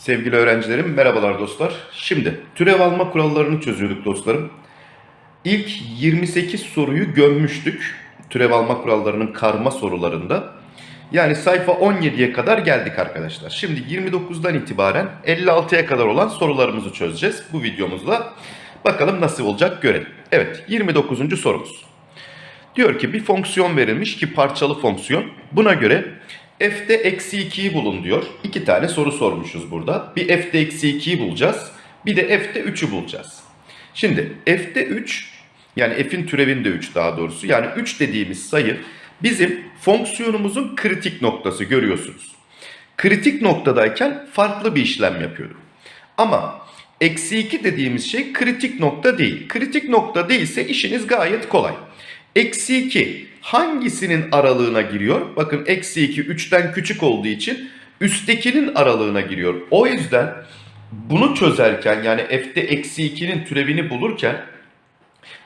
Sevgili öğrencilerim, merhabalar dostlar. Şimdi türev alma kurallarını çözüyorduk dostlarım. İlk 28 soruyu gömmüştük türev alma kurallarının karma sorularında. Yani sayfa 17'ye kadar geldik arkadaşlar. Şimdi 29'dan itibaren 56'ya kadar olan sorularımızı çözeceğiz bu videomuzla. Bakalım nasıl olacak görelim. Evet 29. sorumuz. Diyor ki bir fonksiyon verilmiş ki parçalı fonksiyon. Buna göre f'de eksi 2'yi bulun diyor. İki tane soru sormuşuz burada. Bir f'de eksi 2'yi bulacağız. Bir de f'de 3'ü bulacağız. Şimdi f'de 3 yani f'in türevinde 3 daha doğrusu. Yani 3 dediğimiz sayı bizim fonksiyonumuzun kritik noktası görüyorsunuz. Kritik noktadayken farklı bir işlem yapıyorduk. Ama eksi 2 dediğimiz şey kritik nokta değil. Kritik nokta değilse işiniz gayet kolay. Eksi 2 hangisinin aralığına giriyor? Bakın eksi 2 3'ten küçük olduğu için üsttekinin aralığına giriyor. O yüzden bunu çözerken yani f'de eksi 2'nin türevini bulurken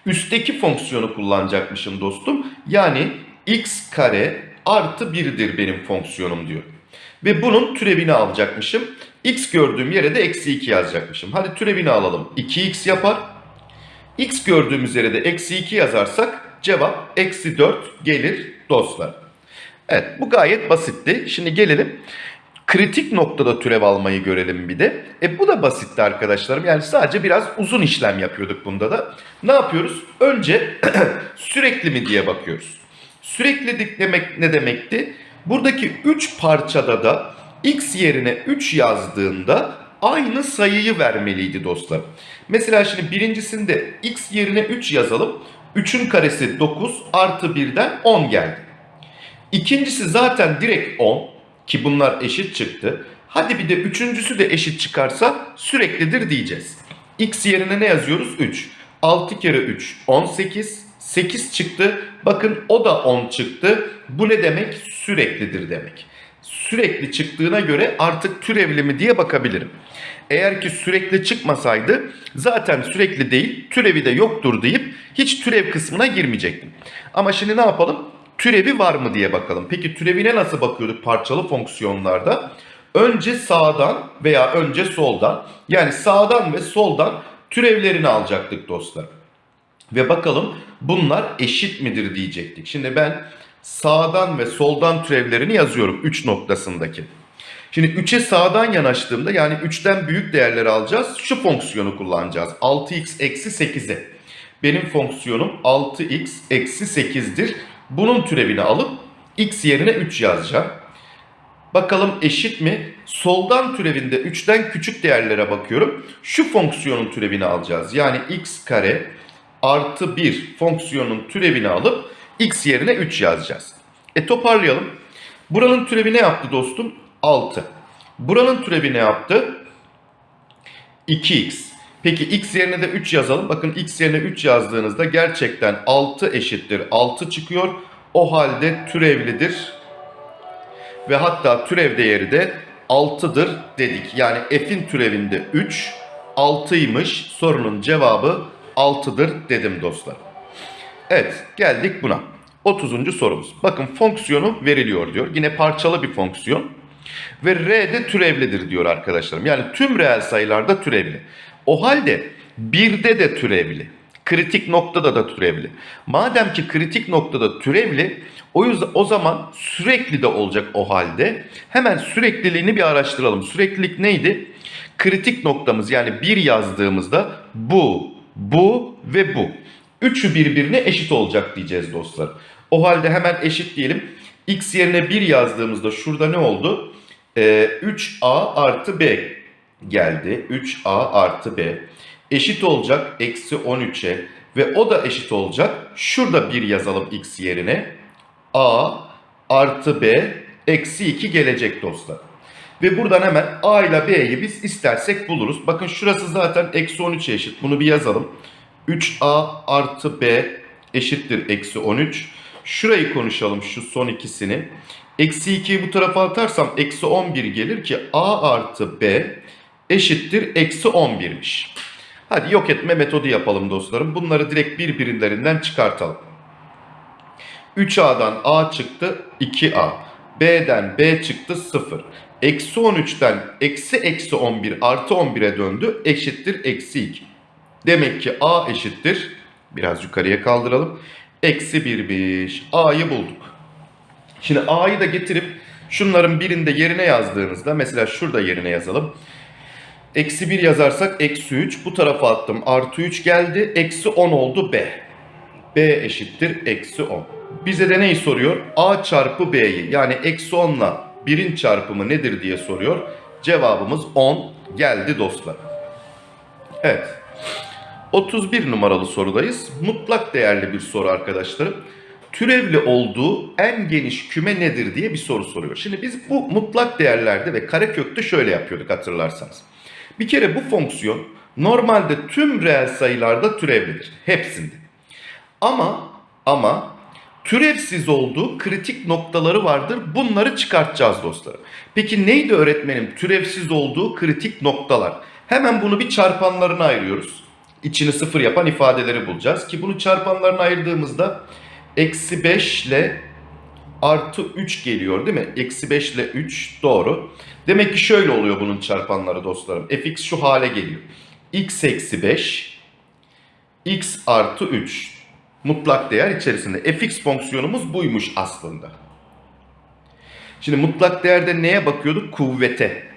üstteki fonksiyonu kullanacakmışım dostum. Yani x kare artı 1'dir benim fonksiyonum diyor. Ve bunun türevini alacakmışım. x gördüğüm yere de eksi 2 yazacakmışım. Hadi türevini alalım. 2x yapar. x gördüğümüz yere de eksi 2 yazarsak cevap eksi 4 gelir dostlar. Evet bu gayet basitti. Şimdi gelelim kritik noktada türev almayı görelim bir de. E bu da basitti arkadaşlarım. Yani sadece biraz uzun işlem yapıyorduk bunda da. Ne yapıyoruz? Önce sürekli mi diye bakıyoruz. Süreklilik demek ne demekti? Buradaki 3 parçada da x yerine 3 yazdığında aynı sayıyı vermeliydi dostlar. Mesela şimdi birincisinde x yerine 3 yazalım. 3'ün karesi 9 artı 1'den 10 geldi. İkincisi zaten direkt 10 ki bunlar eşit çıktı. Hadi bir de üçüncüsü de eşit çıkarsa süreklidir diyeceğiz. X yerine ne yazıyoruz? 3. 6 kere 3 18. 8 çıktı. Bakın o da 10 çıktı. Bu ne demek? Süreklidir demek. Sürekli çıktığına göre artık türevli mi diye bakabilirim. Eğer ki sürekli çıkmasaydı zaten sürekli değil türevi de yoktur deyip hiç türev kısmına girmeyecektim. Ama şimdi ne yapalım? Türevi var mı diye bakalım. Peki türevine nasıl bakıyorduk parçalı fonksiyonlarda? Önce sağdan veya önce soldan yani sağdan ve soldan türevlerini alacaktık dostlar. Ve bakalım bunlar eşit midir diyecektik. Şimdi ben sağdan ve soldan türevlerini yazıyorum 3 noktasındaki. Şimdi 3'e sağdan yanaştığımda yani 3'ten büyük değerleri alacağız. Şu fonksiyonu kullanacağız. 6x eksi 8'e. Benim fonksiyonum 6x eksi 8'dir. Bunun türevini alıp x yerine 3 yazacağım. Bakalım eşit mi? Soldan türevinde 3'ten küçük değerlere bakıyorum. Şu fonksiyonun türevini alacağız. Yani x kare artı 1 fonksiyonun türevini alıp x yerine 3 yazacağız. E toparlayalım. Buranın türevi ne yaptı dostum? 6. Buranın türevi ne yaptı? 2x. Peki x yerine de 3 yazalım. Bakın x yerine 3 yazdığınızda gerçekten 6 eşittir 6 çıkıyor. O halde türevlidir. Ve hatta türev değeri de 6'dır dedik. Yani f'in türevinde 3, 6'ymış. Sorunun cevabı 6'dır dedim dostlar. Evet geldik buna. 30. sorumuz. Bakın fonksiyonu veriliyor diyor. Yine parçalı bir fonksiyon. Ve r de türevlidir diyor arkadaşlarım. Yani tüm reel sayılarda türevli. O halde 1'de de türevli. Kritik noktada da türevli. Madem ki kritik noktada türevli o yüzden o zaman sürekli de olacak o halde. Hemen sürekliliğini bir araştıralım. Süreklilik neydi? Kritik noktamız yani 1 yazdığımızda bu, bu ve bu. Üçü birbirine eşit olacak diyeceğiz dostlar. O halde hemen eşit diyelim. X yerine 1 yazdığımızda şurada ne oldu? Ee, 3A artı B geldi. 3A artı B eşit olacak eksi 13'e ve o da eşit olacak. Şurada 1 yazalım X yerine. A artı B eksi 2 gelecek dostlar. Ve buradan hemen A ile B'yi biz istersek buluruz. Bakın şurası zaten eksi 13'e eşit. Bunu bir yazalım. 3A artı B eşittir eksi 13. Şurayı konuşalım şu son ikisini. Eksi 2'yi bu tarafa atarsam eksi 11 gelir ki A artı B eşittir eksi 11'miş. Hadi yok etme metodu yapalım dostlarım. Bunları direkt birbirlerinden çıkartalım. 3A'dan A çıktı 2A. B'den B çıktı 0. Eksi 13'ten eksi eksi 11 artı 11'e döndü. Eşittir eksi 2. Demek ki a eşittir. Biraz yukarıya kaldıralım. Eksi 1'miş. A'yı bulduk. Şimdi a'yı da getirip şunların birinde yerine yazdığınızda mesela şurada yerine yazalım. Eksi 1 yazarsak eksi 3. Bu tarafa attım. Artı 3 geldi. Eksi 10 oldu B. B eşittir eksi 10. Bize de neyi soruyor? A çarpı B'yi yani eksi 10 ile 1'in çarpımı nedir diye soruyor. Cevabımız 10 geldi dostlar. Evet. 31 numaralı sorudayız. Mutlak değerli bir soru arkadaşlarım. Türevli olduğu en geniş küme nedir diye bir soru soruyor. Şimdi biz bu mutlak değerlerde ve karekökte şöyle yapıyorduk hatırlarsanız. Bir kere bu fonksiyon normalde tüm reel sayılarda türevlidir. Hepsinde. Ama ama türevsiz olduğu kritik noktaları vardır. Bunları çıkartacağız dostlarım. Peki neydi öğretmenim türevsiz olduğu kritik noktalar? Hemen bunu bir çarpanlarına ayırıyoruz. İçini sıfır yapan ifadeleri bulacağız. Ki bunu çarpanlarına ayırdığımızda eksi 5 ile artı 3 geliyor değil mi? Eksi 5 ile 3 doğru. Demek ki şöyle oluyor bunun çarpanları dostlarım. fx şu hale geliyor. x eksi 5 x artı 3 mutlak değer içerisinde. fx fonksiyonumuz buymuş aslında. Şimdi mutlak değerde neye bakıyorduk? Kuvvete.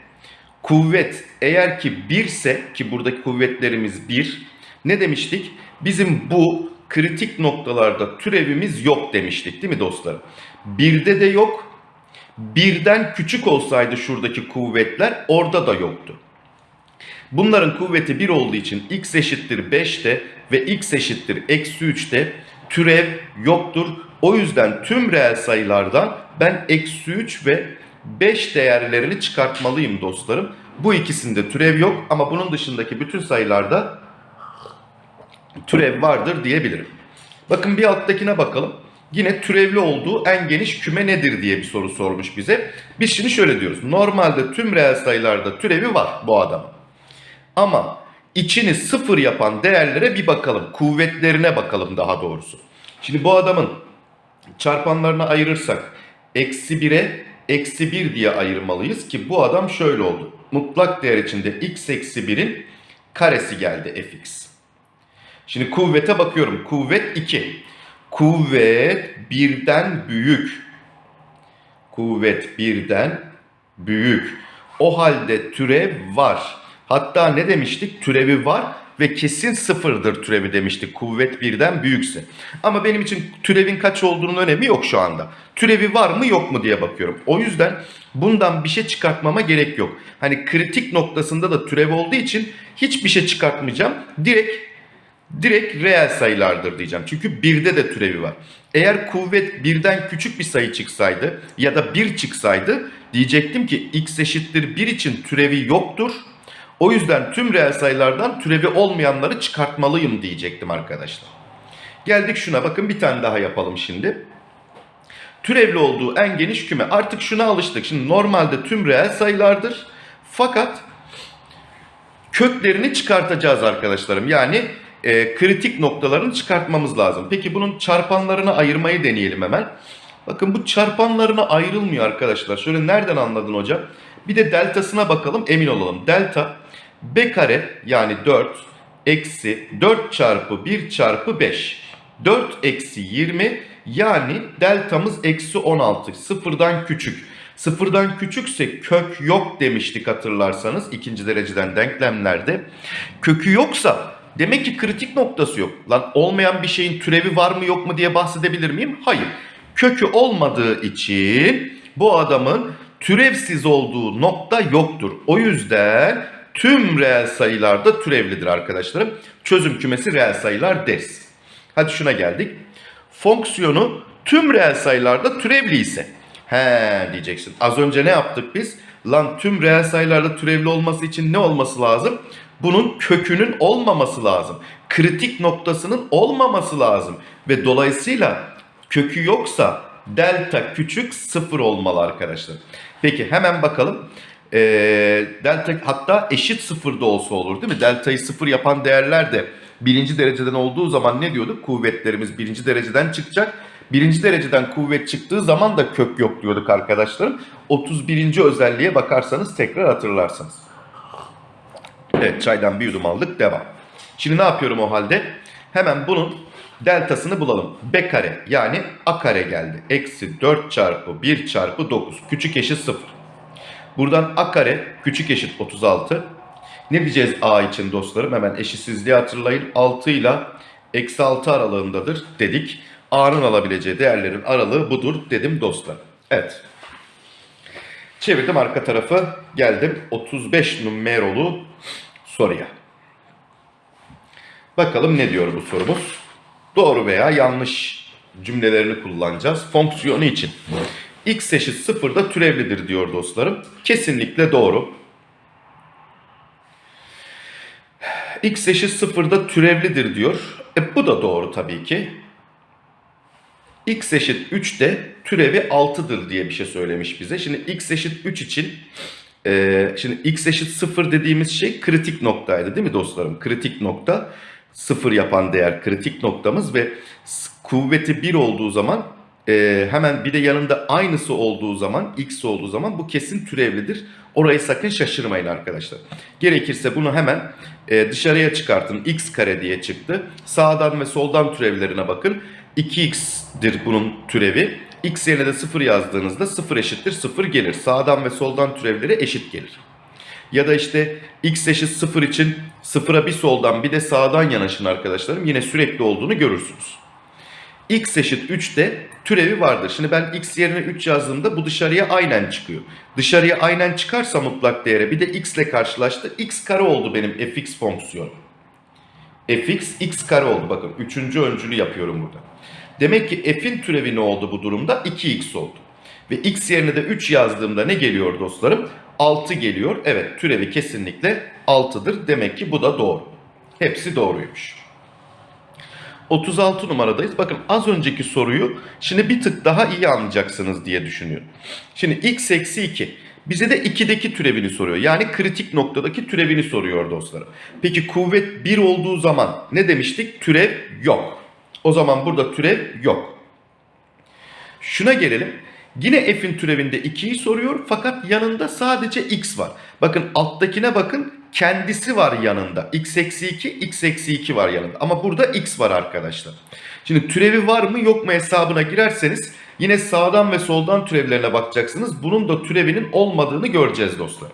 Kuvvet eğer ki 1 ise ki buradaki kuvvetlerimiz 1 ne demiştik? Bizim bu kritik noktalarda türevimiz yok demiştik değil mi dostlarım? Birde de yok. Birden küçük olsaydı şuradaki kuvvetler orada da yoktu. Bunların kuvveti 1 olduğu için x eşittir 5'te ve x eşittir eksi 3'te türev yoktur. O yüzden tüm reel sayılardan ben eksi 3 ve 5 değerlerini çıkartmalıyım dostlarım. Bu ikisinde türev yok ama bunun dışındaki bütün sayılarda türev vardır diyebilirim. Bakın bir alttakine bakalım. Yine türevli olduğu en geniş küme nedir diye bir soru sormuş bize. Biz şimdi şöyle diyoruz. Normalde tüm reel sayılarda türevi var bu adamın. Ama içini sıfır yapan değerlere bir bakalım. Kuvvetlerine bakalım daha doğrusu. Şimdi bu adamın çarpanlarına ayırırsak eksi 1'e eksi 1 diye ayırmalıyız ki bu adam şöyle oldu. Mutlak değer içinde x eksi 1'in karesi geldi fx. Şimdi kuvvete bakıyorum. Kuvvet 2. Kuvvet birden büyük. Kuvvet birden büyük. O halde türev var. Hatta ne demiştik? Türevi var ve kesin sıfırdır türevi demiştik. Kuvvet birden büyükse. Ama benim için türevin kaç olduğunun önemi yok şu anda. Türevi var mı yok mu diye bakıyorum. O yüzden bundan bir şey çıkartmama gerek yok. Hani kritik noktasında da türev olduğu için hiçbir şey çıkartmayacağım. Direkt direkt reel sayılardır diyeceğim. Çünkü birde de türevi var. Eğer kuvvet birden küçük bir sayı çıksaydı ya da 1 çıksaydı diyecektim ki x eşittir 1 için türevi yoktur. O yüzden tüm reel sayılardan türevi olmayanları çıkartmalıyım diyecektim arkadaşlar. Geldik şuna bakın bir tane daha yapalım şimdi. Türevli olduğu en geniş küme. Artık şuna alıştık. Şimdi normalde tüm reel sayılardır. Fakat köklerini çıkartacağız arkadaşlarım. Yani e, kritik noktalarını çıkartmamız lazım. Peki bunun çarpanlarını ayırmayı deneyelim hemen. Bakın bu çarpanlarına ayrılmıyor arkadaşlar. Şöyle nereden anladın hocam? Bir de deltasına bakalım emin olalım. Delta b kare yani 4 eksi 4 çarpı 1 çarpı 5. 4 eksi 20 yani deltamız eksi 16. Sıfırdan küçük. Sıfırdan küçükse kök yok demiştik hatırlarsanız ikinci dereceden denklemlerde. Kökü yoksa demek ki kritik noktası yok. Lan olmayan bir şeyin türevi var mı yok mu diye bahsedebilir miyim? Hayır. Kökü olmadığı için bu adamın türevsiz olduğu nokta yoktur. O yüzden tüm reel sayılarda türevlidir arkadaşlarım. Çözüm kümesi reel sayılar deriz. Hadi şuna geldik. Fonksiyonu tüm reel sayılarda türevli ise. He diyeceksin. Az önce ne yaptık biz? Lan tüm reel sayılarda türevli olması için ne olması lazım? Bunun kökünün olmaması lazım. Kritik noktasının olmaması lazım. Ve dolayısıyla kökü yoksa delta küçük sıfır olmalı arkadaşlar. Peki hemen bakalım. e, delta hatta eşit sıfırda olsa olur değil mi? Deltayı sıfır yapan değerler de birinci dereceden olduğu zaman ne diyorduk? Kuvvetlerimiz birinci dereceden çıkacak. Birinci dereceden kuvvet çıktığı zaman da kök yok diyorduk arkadaşlarım. 31. özelliğe bakarsanız tekrar hatırlarsınız. Evet çaydan bir yudum aldık devam. Şimdi ne yapıyorum o halde? Hemen bunun deltasını bulalım. B kare yani A kare geldi. Eksi 4 çarpı 1 çarpı 9. Küçük eşit 0. Buradan A kare küçük eşit 36. Ne diyeceğiz A için dostlarım? Hemen eşitsizliği hatırlayın. 6 ile eksi 6 aralığındadır dedik. A'nın alabileceği değerlerin aralığı budur dedim dostlar. Evet. Çevirdim arka tarafı. Geldim 35 numarolu soruya. Bakalım ne diyor bu sorumuz? Doğru veya yanlış cümlelerini kullanacağız. Fonksiyonu için. x eşit sıfırda türevlidir diyor dostlarım. Kesinlikle doğru. x eşit sıfırda türevlidir diyor. E bu da doğru tabii ki. x eşit 3 de türevi 6'dır diye bir şey söylemiş bize. Şimdi x eşit 3 için e, şimdi x eşit 0 dediğimiz şey kritik noktaydı değil mi dostlarım? Kritik nokta 0 yapan değer kritik noktamız ve kuvveti 1 olduğu zaman e, hemen bir de yanında aynısı olduğu zaman x olduğu zaman bu kesin türevlidir. Orayı sakın şaşırmayın arkadaşlar. Gerekirse bunu hemen e, dışarıya çıkartın. x kare diye çıktı. Sağdan ve soldan türevlerine bakın. 2x'dir bunun türevi. X yerine de 0 yazdığınızda 0 eşittir 0 gelir. Sağdan ve soldan türevleri eşit gelir. Ya da işte x eşit 0 için 0'a bir soldan bir de sağdan yanaşın arkadaşlarım. Yine sürekli olduğunu görürsünüz. x eşit 3 de türevi vardır. Şimdi ben x yerine 3 yazdığımda bu dışarıya aynen çıkıyor. Dışarıya aynen çıkarsa mutlak değere bir de x ile karşılaştı. x kare oldu benim fx fonksiyonu. fx x kare oldu bakın. Üçüncü öncülü yapıyorum burada. Demek ki f'in türevi ne oldu bu durumda? 2x oldu. Ve x yerine de 3 yazdığımda ne geliyor dostlarım? 6 geliyor. Evet türevi kesinlikle 6'dır. Demek ki bu da doğru. Hepsi doğruymuş. 36 numaradayız. Bakın az önceki soruyu şimdi bir tık daha iyi anlayacaksınız diye düşünüyorum. Şimdi x eksi 2. Bize de 2'deki türevini soruyor. Yani kritik noktadaki türevini soruyor dostlarım. Peki kuvvet 1 olduğu zaman ne demiştik? Türev yok. O zaman burada türev yok. Şuna gelelim. Yine f'in türevinde 2'yi soruyor fakat yanında sadece x var. Bakın alttakine bakın kendisi var yanında. x eksi 2, x eksi 2 var yanında. Ama burada x var arkadaşlar. Şimdi türevi var mı yok mu hesabına girerseniz yine sağdan ve soldan türevlerine bakacaksınız. Bunun da türevinin olmadığını göreceğiz dostlar.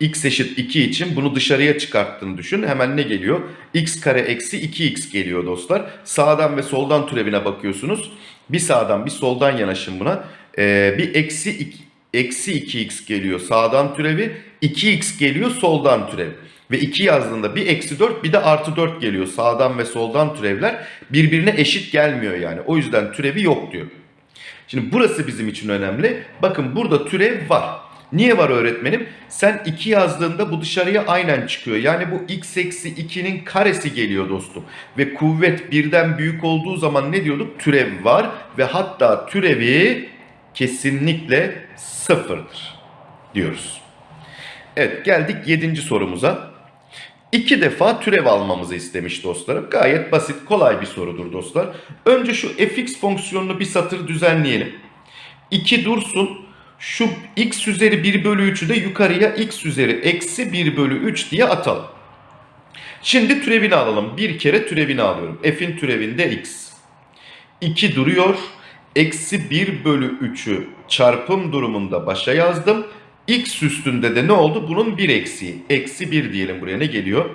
X eşit 2 için bunu dışarıya çıkarttığını düşün. Hemen ne geliyor? x kare eksi 2x geliyor dostlar. Sağdan ve soldan türevine bakıyorsunuz. Bir sağdan bir soldan yanaşın buna. Ee, bir eksi 2, eksi 2x geliyor sağdan türevi. 2x geliyor soldan türev. Ve 2 yazdığında bir eksi 4 bir de artı 4 geliyor. Sağdan ve soldan türevler birbirine eşit gelmiyor yani. O yüzden türevi yok diyor. Şimdi burası bizim için önemli. Bakın burada türev var. Niye var öğretmenim? Sen 2 yazdığında bu dışarıya aynen çıkıyor. Yani bu x eksi 2'nin karesi geliyor dostum. Ve kuvvet birden büyük olduğu zaman ne diyorduk? Türev var ve hatta türevi kesinlikle sıfırdır diyoruz. Evet geldik 7. sorumuza. İki defa türev almamızı istemiş dostlarım. Gayet basit, kolay bir sorudur dostlar. Önce şu fx fonksiyonunu bir satır düzenleyelim. 2 dursun. Şu x üzeri 1 bölü 3'ü de yukarıya x üzeri eksi 1 bölü 3 diye atalım. Şimdi türevini alalım. Bir kere türevini alıyorum. F'in türevinde x. 2 duruyor. Eksi 1 bölü 3'ü çarpım durumunda başa yazdım. X üstünde de ne oldu? Bunun bir eksiği. Eksi 1 diyelim buraya ne geliyor?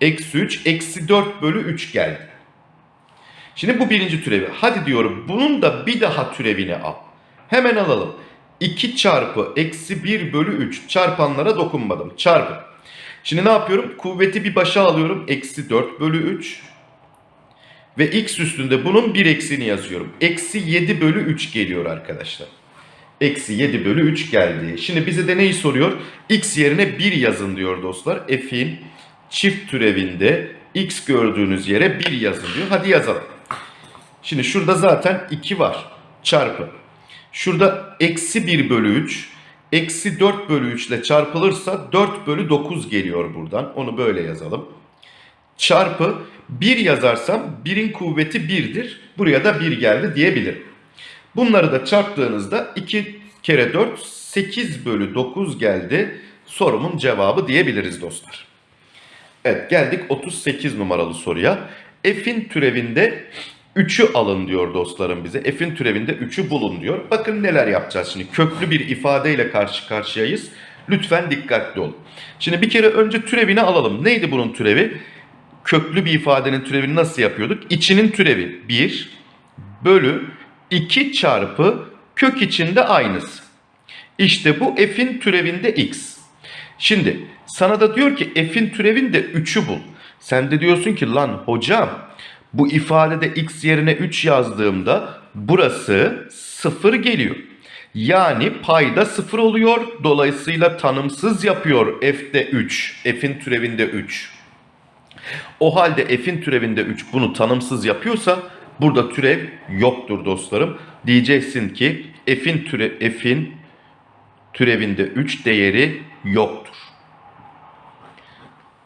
Eksi 3, eksi 4 bölü 3 geldi. Şimdi bu birinci türevi. Hadi diyorum bunun da bir daha türevini al. Hemen alalım. 2 çarpı eksi 1 bölü 3 çarpanlara dokunmadım. Çarpı. Şimdi ne yapıyorum? Kuvveti bir başa alıyorum. Eksi 4 bölü 3. Ve x üstünde bunun bir eksiğini yazıyorum. Eksi 7 bölü 3 geliyor arkadaşlar. Eksi 7 bölü 3 geldi. Şimdi bize de neyi soruyor? X yerine 1 yazın diyor dostlar. F'in çift türevinde x gördüğünüz yere 1 yazın diyor. Hadi yazalım. Şimdi şurada zaten 2 var. Çarpı. Şurada eksi 1 bölü 3. Eksi 4 bölü 3 ile çarpılırsa 4 bölü 9 geliyor buradan. Onu böyle yazalım. Çarpı 1 yazarsam 1'in kuvveti 1'dir. Buraya da 1 geldi diyebilirim. Bunları da çarptığınızda 2 kere 4 8 bölü 9 geldi. Sorumun cevabı diyebiliriz dostlar. Evet geldik 38 numaralı soruya. F'in türevinde 3'ü alın diyor dostlarım bize. F'in türevinde 3'ü bulun diyor. Bakın neler yapacağız şimdi. Köklü bir ifadeyle karşı karşıyayız. Lütfen dikkatli olun. Şimdi bir kere önce türevini alalım. Neydi bunun türevi? Köklü bir ifadenin türevini nasıl yapıyorduk? İçinin türevi 1 bölü 2 çarpı kök içinde aynısı. İşte bu f'in türevinde x. Şimdi sana da diyor ki f'in türevinde 3'ü bul. Sen de diyorsun ki lan hocam bu ifadede x yerine 3 yazdığımda burası 0 geliyor. Yani payda 0 oluyor. Dolayısıyla tanımsız yapıyor f'de 3. F'in türevinde 3. O halde f'in türevinde 3 bunu tanımsız yapıyorsa burada türev yoktur dostlarım. Diyeceksin ki f'in türe f'in türevinde 3 değeri yoktur.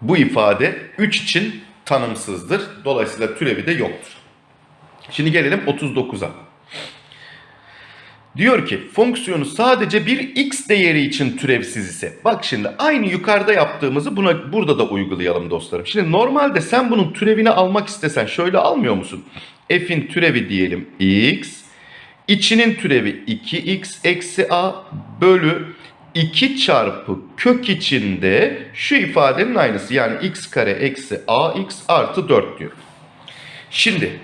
Bu ifade 3 için tanımsızdır. Dolayısıyla türevi de yoktur. Şimdi gelelim 39'a. Diyor ki fonksiyonu sadece bir x değeri için türevsiz ise. Bak şimdi aynı yukarıda yaptığımızı buna burada da uygulayalım dostlarım. Şimdi normalde sen bunun türevini almak istesen şöyle almıyor musun? F'in türevi diyelim x. İçinin türevi 2x eksi a bölü 2 çarpı kök içinde şu ifadenin aynısı. Yani x kare eksi ax artı 4 diyor. Şimdi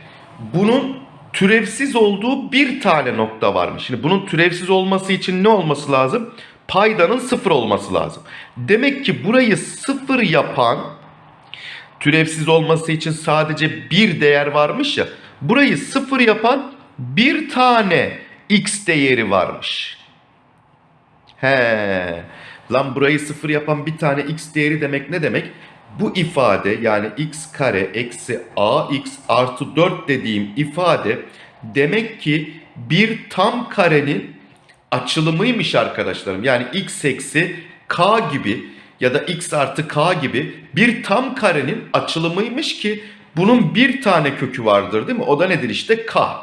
bunun türevsiz olduğu bir tane nokta varmış. Şimdi bunun türevsiz olması için ne olması lazım? Paydanın sıfır olması lazım. Demek ki burayı sıfır yapan türevsiz olması için sadece bir değer varmış ya. Burayı sıfır yapan bir tane x değeri varmış. He. Lan burayı sıfır yapan bir tane x değeri demek ne demek? Bu ifade yani x kare eksi ax artı 4 dediğim ifade demek ki bir tam karenin açılımıymış arkadaşlarım. Yani x eksi k gibi ya da x artı k gibi bir tam karenin açılımıymış ki bunun bir tane kökü vardır değil mi? O da nedir işte k.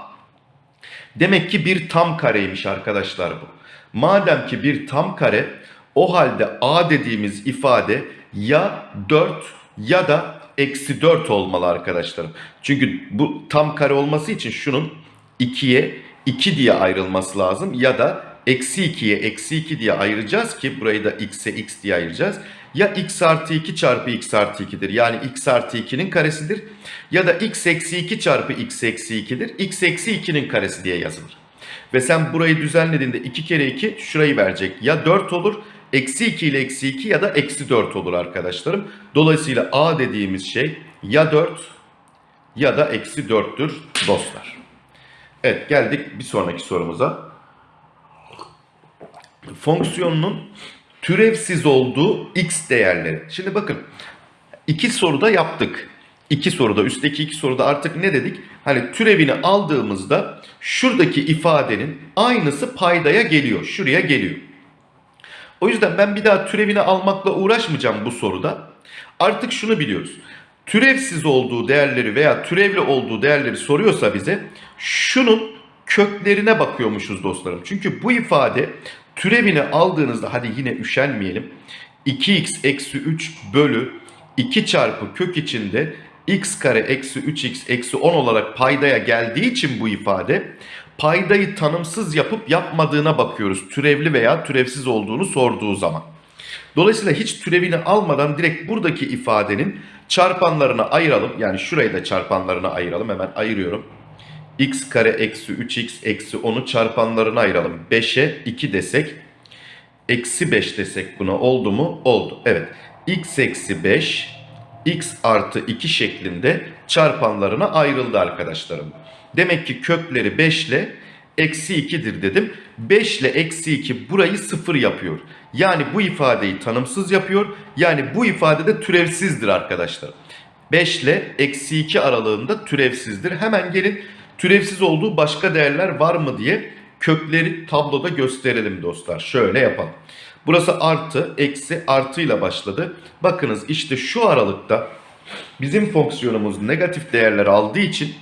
Demek ki bir tam kareymiş arkadaşlar bu. Madem ki bir tam kare o halde a dediğimiz ifade ya 4 ya da eksi 4 olmalı arkadaşlarım. Çünkü bu tam kare olması için şunun 2'ye 2 diye ayrılması lazım. Ya da eksi 2'ye eksi 2 diye ayıracağız ki burayı da x'e x diye ayıracağız. Ya x artı 2 çarpı x artı 2'dir. Yani x artı 2'nin karesidir. Ya da x eksi 2 çarpı x eksi 2'dir. x eksi 2'nin karesi diye yazılır. Ve sen burayı düzenlediğinde 2 kere 2 şurayı verecek. Ya 4 olur eksi 2 ile eksi 2 ya da eksi 4 olur arkadaşlarım. Dolayısıyla a dediğimiz şey ya 4 ya da eksi 4'tür dostlar. Evet geldik bir sonraki sorumuza. Fonksiyonunun türevsiz olduğu x değerleri. Şimdi bakın iki soruda yaptık. İki soruda üstteki iki soruda artık ne dedik? Hani türevini aldığımızda şuradaki ifadenin aynısı paydaya geliyor. Şuraya geliyor. O yüzden ben bir daha türevini almakla uğraşmayacağım bu soruda. Artık şunu biliyoruz. Türevsiz olduğu değerleri veya türevli olduğu değerleri soruyorsa bize şunun köklerine bakıyormuşuz dostlarım. Çünkü bu ifade türevini aldığınızda hadi yine üşenmeyelim. 2x eksi 3 bölü 2 çarpı kök içinde x kare eksi 3x eksi 10 olarak paydaya geldiği için bu ifade paydayı tanımsız yapıp yapmadığına bakıyoruz. Türevli veya türevsiz olduğunu sorduğu zaman. Dolayısıyla hiç türevini almadan direkt buradaki ifadenin çarpanlarına ayıralım. Yani şurayı da çarpanlarına ayıralım. Hemen ayırıyorum. x kare eksi 3x eksi 10'u çarpanlarına ayıralım. 5'e 2 desek. Eksi 5 desek buna oldu mu? Oldu. Evet. x eksi 5 x artı 2 şeklinde çarpanlarına ayrıldı arkadaşlarım. Demek ki kökleri 5 ile eksi 2'dir dedim. 5 ile eksi 2 burayı 0 yapıyor. Yani bu ifadeyi tanımsız yapıyor. Yani bu ifade de türevsizdir arkadaşlar. 5 ile eksi 2 aralığında türevsizdir. Hemen gelin türevsiz olduğu başka değerler var mı diye kökleri tabloda gösterelim dostlar. Şöyle yapalım. Burası artı, eksi, artıyla başladı. Bakınız işte şu aralıkta bizim fonksiyonumuz negatif değerler aldığı için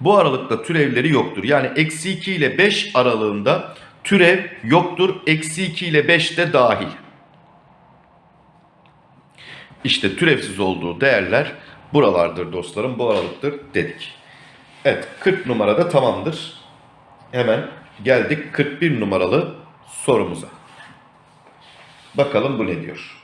bu aralıkta türevleri yoktur. Yani eksi 2 ile 5 aralığında türev yoktur. Eksi 2 ile 5 de dahil. İşte türevsiz olduğu değerler buralardır dostlarım. Bu aralıktır dedik. Evet 40 numarada tamamdır. Hemen geldik 41 numaralı sorumuza. Bakalım bu ne diyor.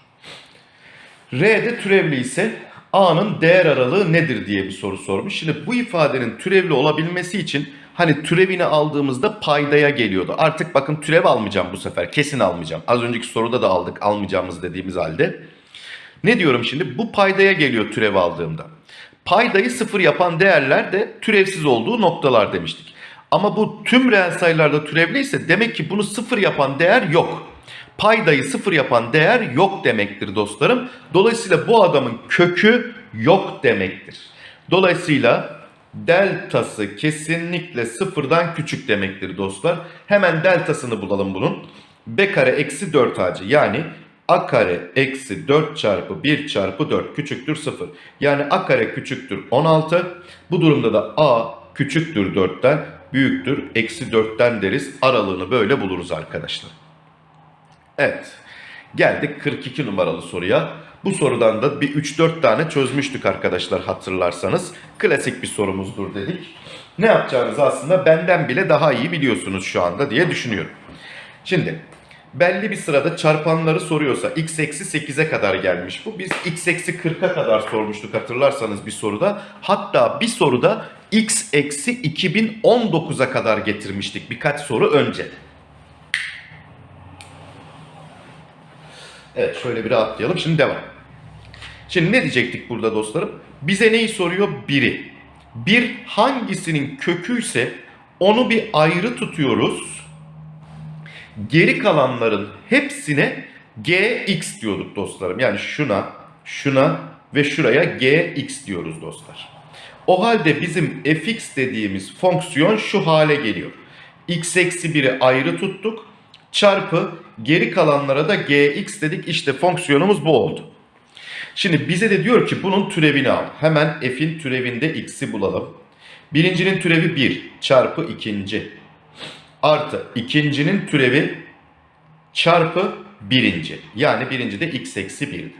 R'de türevli ise A'nın değer aralığı nedir diye bir soru sormuş. Şimdi bu ifadenin türevli olabilmesi için hani türevini aldığımızda paydaya geliyordu. Artık bakın türev almayacağım bu sefer. Kesin almayacağım. Az önceki soruda da aldık almayacağımız dediğimiz halde. Ne diyorum şimdi? Bu paydaya geliyor türev aldığımda. Paydayı sıfır yapan değerler de türevsiz olduğu noktalar demiştik. Ama bu tüm reel sayılarda türevliyse demek ki bunu sıfır yapan değer yok. Paydayı sıfır yapan değer yok demektir dostlarım. Dolayısıyla bu adamın kökü yok demektir. Dolayısıyla deltası kesinlikle sıfırdan küçük demektir dostlar. Hemen deltasını bulalım bunun. B kare eksi 4 ac yani a kare eksi 4 çarpı 1 çarpı 4 küçüktür 0. Yani a kare küçüktür 16. Bu durumda da a küçüktür 4'ten büyüktür eksi 4'ten deriz. Aralığını böyle buluruz arkadaşlar. Evet geldik 42 numaralı soruya. Bu sorudan da bir 3-4 tane çözmüştük arkadaşlar hatırlarsanız. Klasik bir sorumuzdur dedik. Ne yapacağınızı aslında benden bile daha iyi biliyorsunuz şu anda diye düşünüyorum. Şimdi belli bir sırada çarpanları soruyorsa x eksi 8'e kadar gelmiş bu. Biz x eksi 40'a kadar sormuştuk hatırlarsanız bir soruda. Hatta bir soruda x eksi 2019'a kadar getirmiştik birkaç soru önce. Evet şöyle bir rahatlayalım. Şimdi devam. Şimdi ne diyecektik burada dostlarım? Bize neyi soruyor? Biri. Bir hangisinin köküyse onu bir ayrı tutuyoruz. Geri kalanların hepsine gx diyorduk dostlarım. Yani şuna, şuna ve şuraya gx diyoruz dostlar. O halde bizim fx dediğimiz fonksiyon şu hale geliyor. x eksi 1'i ayrı tuttuk. Çarpı geri kalanlara da gx dedik. İşte fonksiyonumuz bu oldu. Şimdi bize de diyor ki bunun türevini al. Hemen f'in türevinde x'i bulalım. Birincinin türevi 1 çarpı ikinci. Artı ikincinin türevi çarpı birinci. Yani birinci de x eksi 1'di.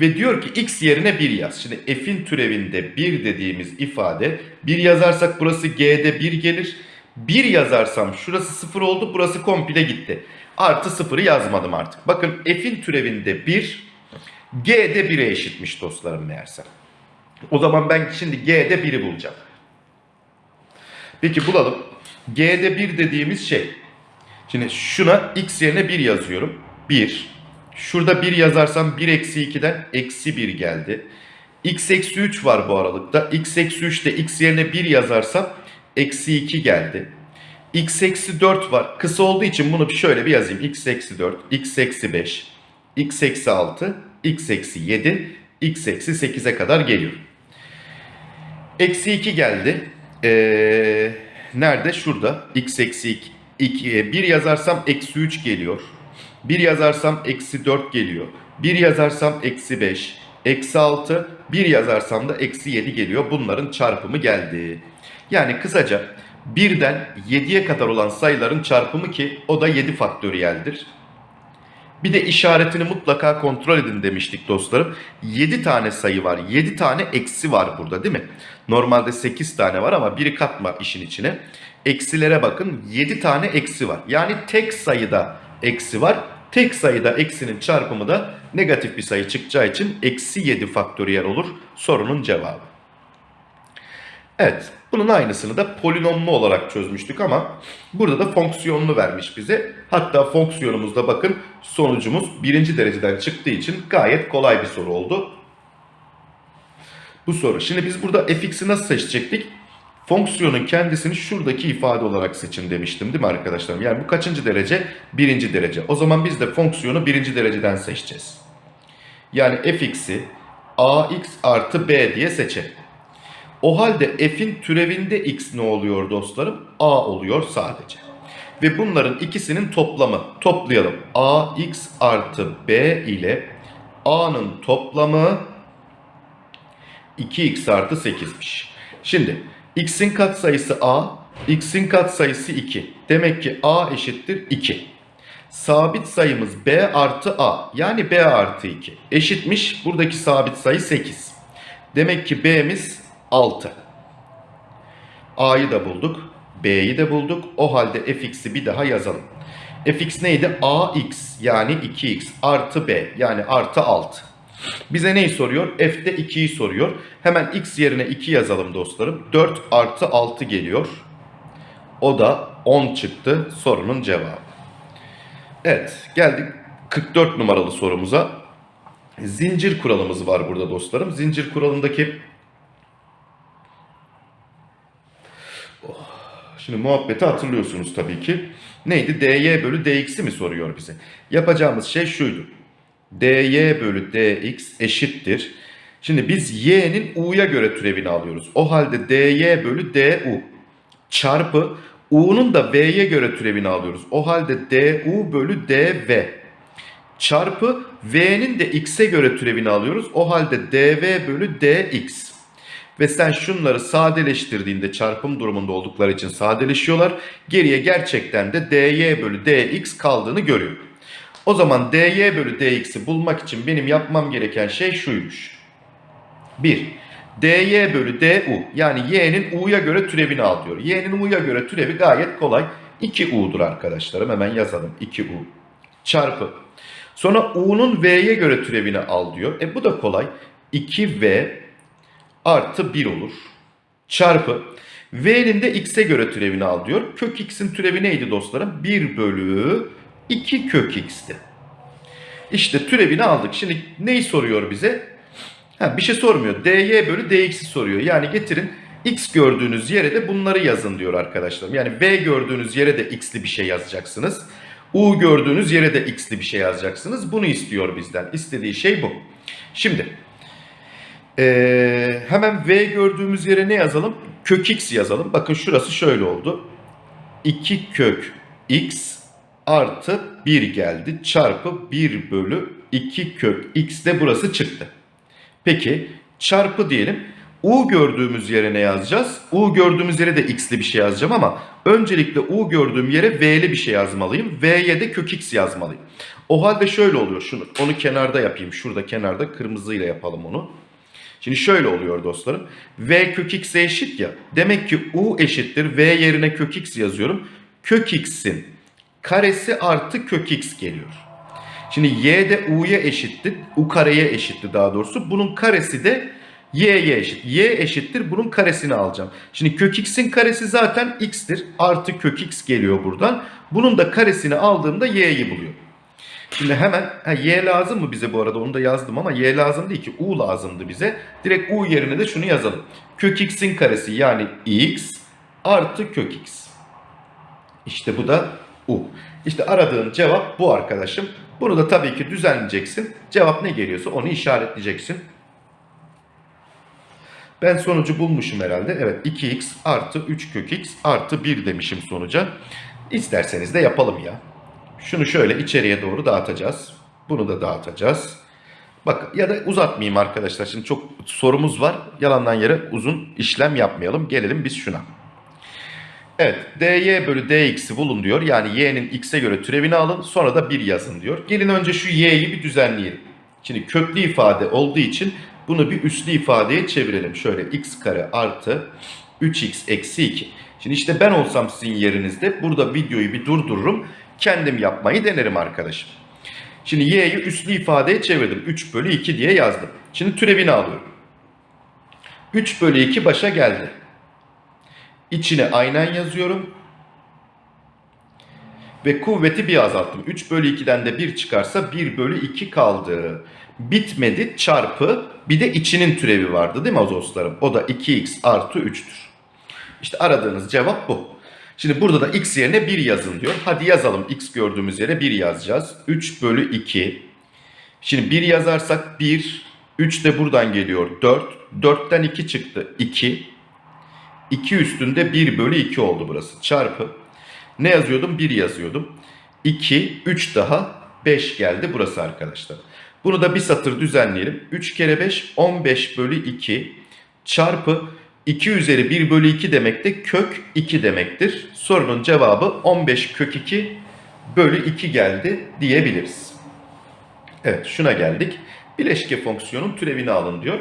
Ve diyor ki x yerine 1 yaz. Şimdi f'in türevinde 1 dediğimiz ifade 1 yazarsak burası g'de 1 gelir. 1 yazarsam şurası 0 oldu burası komple gitti. Artı 0'ı yazmadım artık. Bakın f'in türevinde 1 G'de 1'e eşitmiş dostlarım meğerse. O zaman ben şimdi G'de 1'i bulacağım. Peki bulalım. G'de 1 dediğimiz şey. Şimdi şuna x yerine 1 yazıyorum. 1. Şurada 1 yazarsam 1 eksi 2'den eksi 1 geldi. x eksi 3 var bu aralıkta. x eksi 3'te x yerine 1 yazarsam eksi 2 geldi. x eksi 4 var. Kısa olduğu için bunu şöyle bir yazayım. x eksi 4, x eksi 5, x eksi 6, x eksi 7, x eksi 8'e kadar geliyor. Eksi 2 geldi. Ee, nerede? Şurada. x eksi 2, 1 yazarsam eksi 3 geliyor. 1 yazarsam eksi 4 geliyor. 1 yazarsam eksi 5, eksi 6, 1 yazarsam da eksi 7 geliyor. Bunların çarpımı geldi. Yani kısaca 1'den 7'ye kadar olan sayıların çarpımı ki o da 7 faktöriyeldir. Bir de işaretini mutlaka kontrol edin demiştik dostlarım. 7 tane sayı var. 7 tane eksi var burada değil mi? Normalde 8 tane var ama biri katma işin içine. Eksilere bakın 7 tane eksi var. Yani tek sayıda eksi var. Tek sayıda eksinin çarpımı da negatif bir sayı çıkacağı için eksi 7 faktöriyel olur sorunun cevabı. Evet bunun aynısını da polinomlu olarak çözmüştük ama burada da fonksiyonlu vermiş bize. Hatta fonksiyonumuzda bakın sonucumuz birinci dereceden çıktığı için gayet kolay bir soru oldu. Bu soru. Şimdi biz burada fx'i nasıl seçecektik? Fonksiyonun kendisini şuradaki ifade olarak seçin demiştim değil mi arkadaşlarım? Yani bu kaçıncı derece? Birinci derece. O zaman biz de fonksiyonu birinci dereceden seçeceğiz. Yani fx'i ax artı b diye seçelim. O halde f'in türevinde x ne oluyor dostlarım? a oluyor sadece. ve bunların ikisinin toplamı. Toplayalım. ax artı b ile a'nın toplamı 2x artı 8'miş. Şimdi x'in katsayısı a, x'in katsayısı 2. Demek ki a eşittir 2. Sabit sayımız b artı a yani b artı 2 eşitmiş. Buradaki sabit sayı 8. Demek ki b'miz 6. a'yı da bulduk. b'yi de bulduk. O halde fx'i bir daha yazalım. fx neydi? ax yani 2x artı b yani artı 6. Bize neyi soruyor? F'de 2'yi soruyor. Hemen x yerine 2 yazalım dostlarım. 4 artı 6 geliyor. O da 10 çıktı sorunun cevabı. Evet geldik 44 numaralı sorumuza. Zincir kuralımız var burada dostlarım. Zincir kuralındaki Şimdi muhabbeti hatırlıyorsunuz tabii ki. Neydi? dy bölü dx'i mi soruyor bize? Yapacağımız şey şuydu. dy bölü dx eşittir. Şimdi biz y'nin u'ya göre türevini alıyoruz. O halde dy bölü du çarpı u'nun da v'ye göre türevini alıyoruz. O halde du bölü dv çarpı v'nin de x'e göre türevini alıyoruz. O halde dv bölü dx. Ve sen şunları sadeleştirdiğinde çarpım durumunda oldukları için sadeleşiyorlar. Geriye gerçekten de dy bölü dx kaldığını görüyor. O zaman dy bölü dx'i bulmak için benim yapmam gereken şey şuymuş. 1. dy bölü du yani y'nin u'ya göre türevini al diyor. y'nin u'ya göre türevi gayet kolay. 2u'dur arkadaşlarım hemen yazalım 2u çarpı. Sonra u'nun v'ye göre türevini al diyor. E bu da kolay. 2v artı 1 olur. Çarpı v'nin de x'e göre türevini al diyor. Kök x'in türevi neydi dostlarım? 1 bölü 2 kök x'ti. İşte türevini aldık. Şimdi neyi soruyor bize? Ha, bir şey sormuyor. dy bölü dx'i soruyor. Yani getirin x gördüğünüz yere de bunları yazın diyor arkadaşlarım. Yani v gördüğünüz yere de x'li bir şey yazacaksınız. u gördüğünüz yere de x'li bir şey yazacaksınız. Bunu istiyor bizden. İstediği şey bu. Şimdi ee, hemen v gördüğümüz yere ne yazalım? Kök x yazalım. Bakın şurası şöyle oldu. 2 kök x artı 1 geldi. Çarpı 1 bölü 2 kök x de burası çıktı. Peki çarpı diyelim. U gördüğümüz yere ne yazacağız? U gördüğümüz yere de x'li bir şey yazacağım ama öncelikle U gördüğüm yere v'li bir şey yazmalıyım. V'ye de kök x yazmalıyım. O halde şöyle oluyor. Şunu onu kenarda yapayım. Şurada kenarda kırmızıyla yapalım onu. Şimdi şöyle oluyor dostlarım. V kök x'e eşit ya. Demek ki U eşittir. V yerine kök x yazıyorum. Kök x'in karesi artı kök x geliyor. Şimdi y de u'ya eşitti. U kareye eşitti daha doğrusu. Bunun karesi de y'ye eşit. y eşittir. Bunun karesini alacağım. Şimdi kök x'in karesi zaten x'tir. Artı kök x geliyor buradan. Bunun da karesini aldığımda y'yi buluyor. Şimdi hemen ha, y lazım mı bize bu arada onu da yazdım ama y lazım değil ki u lazımdı bize. Direkt u yerine de şunu yazalım. Kök x'in karesi yani x artı kök x. İşte bu da u. İşte aradığın cevap bu arkadaşım. Bunu da tabii ki düzenleyeceksin. Cevap ne geliyorsa onu işaretleyeceksin. Ben sonucu bulmuşum herhalde. Evet 2x artı 3 kök x artı 1 demişim sonuca. İsterseniz de yapalım ya. Şunu şöyle içeriye doğru dağıtacağız. Bunu da dağıtacağız. Bak ya da uzatmayayım arkadaşlar. Şimdi çok sorumuz var. Yalandan yere uzun işlem yapmayalım. Gelelim biz şuna. Evet dy bölü dx'i bulun diyor. Yani y'nin x'e göre türevini alın. Sonra da 1 yazın diyor. Gelin önce şu y'yi bir düzenleyelim. Şimdi köklü ifade olduğu için bunu bir üslü ifadeye çevirelim. Şöyle x kare artı 3x eksi 2. Şimdi işte ben olsam sizin yerinizde burada videoyu bir durdururum. Kendim yapmayı denerim arkadaşım. Şimdi y'yi üslü ifadeye çevirdim. 3 bölü 2 diye yazdım. Şimdi türevini alıyorum. 3 bölü 2 başa geldi. İçine aynen yazıyorum. Ve kuvveti bir azalttım. 3 bölü 2'den de 1 çıkarsa 1 bölü 2 kaldı. Bitmedi çarpı bir de içinin türevi vardı değil mi azoslarım? O da 2x artı 3'tür. İşte aradığınız cevap bu. Şimdi burada da x yerine 1 yazın diyor. Hadi yazalım x gördüğümüz yere 1 yazacağız. 3 bölü 2. Şimdi 1 yazarsak 1. 3 de buradan geliyor 4. 4'ten 2 çıktı 2. 2 üstünde 1 bölü 2 oldu burası. Çarpı. Ne yazıyordum? 1 yazıyordum. 2, 3 daha 5 geldi burası arkadaşlar. Bunu da bir satır düzenleyelim. 3 kere 5 15 bölü 2 çarpı 2 üzeri 1 bölü 2 demek de kök 2 demektir. Sorunun cevabı 15 kök 2 bölü 2 geldi diyebiliriz. Evet şuna geldik. Bileşke fonksiyonun türevini alın diyor.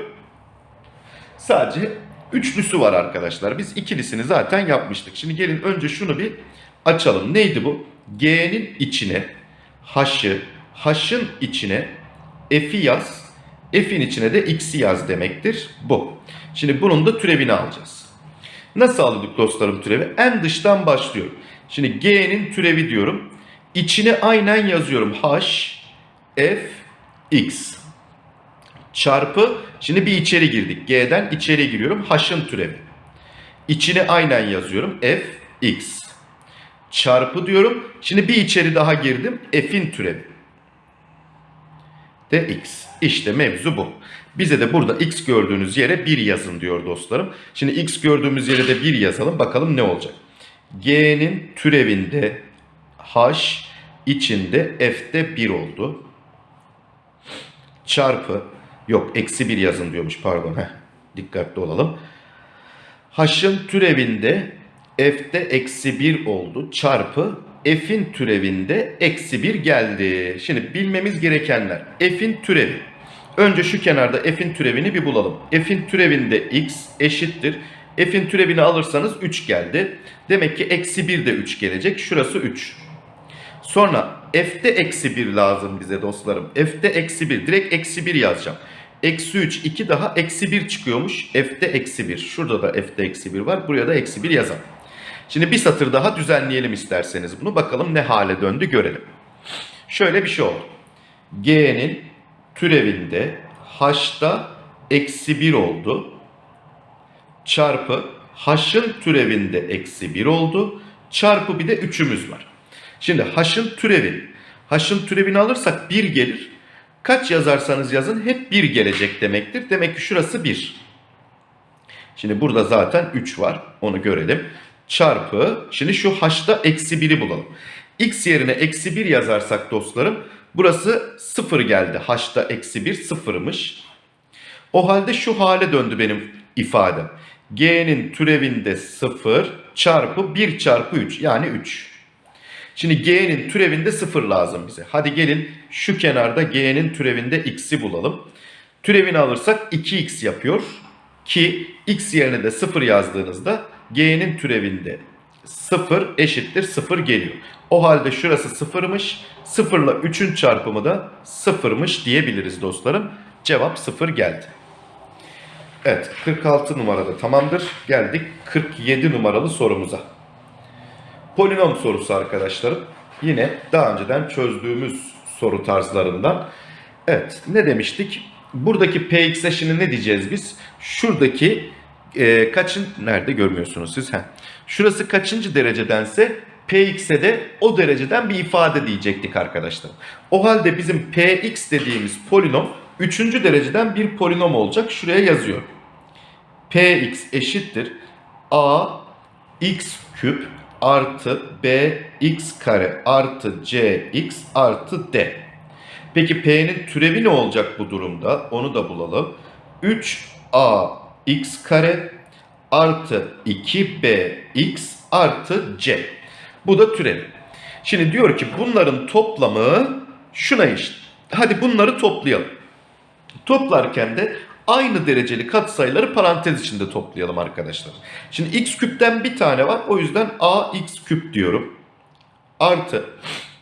Sadece üçlüsü var arkadaşlar. Biz ikilisini zaten yapmıştık. Şimdi gelin önce şunu bir açalım. Neydi bu? G'nin içine h'ı, h'ın içine f'i yaz. F'in içine de x'i yaz demektir. Bu. Şimdi bunun da türevini alacağız. Nasıl aldık dostlarım türevi? En dıştan başlıyorum. Şimdi G'nin türevi diyorum. İçine aynen yazıyorum. H, F, X. Çarpı, şimdi bir içeri girdik. G'den içeri giriyorum. H'ın türevi. İçine aynen yazıyorum. F, X. Çarpı diyorum. Şimdi bir içeri daha girdim. F'in türevi. De X. İşte mevzu bu. Bize de burada X gördüğünüz yere 1 yazın diyor dostlarım. Şimdi X gördüğümüz yere de 1 yazalım. Bakalım ne olacak. G'nin türevinde H içinde F'de 1 oldu. Çarpı yok eksi 1 yazın diyormuş pardon. Heh, dikkatli olalım. H'ın türevinde F'de eksi 1 oldu. Çarpı F'in türevinde eksi 1 geldi. Şimdi bilmemiz gerekenler. F'in türevi. Önce şu kenarda f'in türevini bir bulalım. F'in türevinde x eşittir. F'in türevini alırsanız 3 geldi. Demek ki eksi 1 de 3 gelecek. Şurası 3. Sonra f'te eksi 1 lazım bize dostlarım. F'te eksi 1. Direkt eksi 1 yazacağım. Eksi 3, 2 daha eksi 1 çıkıyormuş. F'te eksi 1. Şurada da f'te eksi 1 var. Buraya da eksi 1 yazalım. Şimdi bir satır daha düzenleyelim isterseniz bunu. Bakalım ne hale döndü görelim. Şöyle bir şey oldu. G'nin türevinde h'ta eksi 1 oldu. Çarpı h'ın türevinde eksi 1 oldu. Çarpı bir de 3'ümüz var. Şimdi h'ın türevi. H'ın türevini alırsak 1 gelir. Kaç yazarsanız yazın hep 1 gelecek demektir. Demek ki şurası 1. Şimdi burada zaten 3 var. Onu görelim. Çarpı. Şimdi şu h'ta eksi 1'i bulalım. x yerine eksi 1 yazarsak dostlarım Burası 0 geldi. H'ta eksi 1 sıfırmış. O halde şu hale döndü benim ifadem. G'nin türevinde 0 çarpı 1 çarpı 3 yani 3. Şimdi G'nin türevinde 0 lazım bize. Hadi gelin şu kenarda G'nin türevinde x'i bulalım. Türevini alırsak 2x yapıyor. Ki x yerine de 0 yazdığınızda G'nin türevinde 0 eşittir 0 geliyor. O halde şurası sıfırmış. 0 ile 3'ün çarpımı da sıfırmış diyebiliriz dostlarım. Cevap 0 geldi. Evet 46 numarada tamamdır. Geldik 47 numaralı sorumuza. Polinom sorusu arkadaşlarım. Yine daha önceden çözdüğümüz soru tarzlarından. Evet ne demiştik? Buradaki px'e şimdi ne diyeceğiz biz? Şuradaki e, kaçın nerede görmüyorsunuz siz? Heh. Şurası kaçıncı derecedense Px'e de o dereceden bir ifade diyecektik arkadaşlar. O halde bizim Px dediğimiz polinom 3. dereceden bir polinom olacak. Şuraya yazıyor. Px eşittir a x küp artı b x kare artı c x artı d. Peki p'nin türevi ne olacak bu durumda? Onu da bulalım. 3a x kare artı 2b x artı c. Bu da türev. Şimdi diyor ki bunların toplamı şuna eşit. Hadi bunları toplayalım. Toplarken de aynı dereceli katsayıları parantez içinde toplayalım arkadaşlar. Şimdi x küpten bir tane var. O yüzden ax küp diyorum. Artı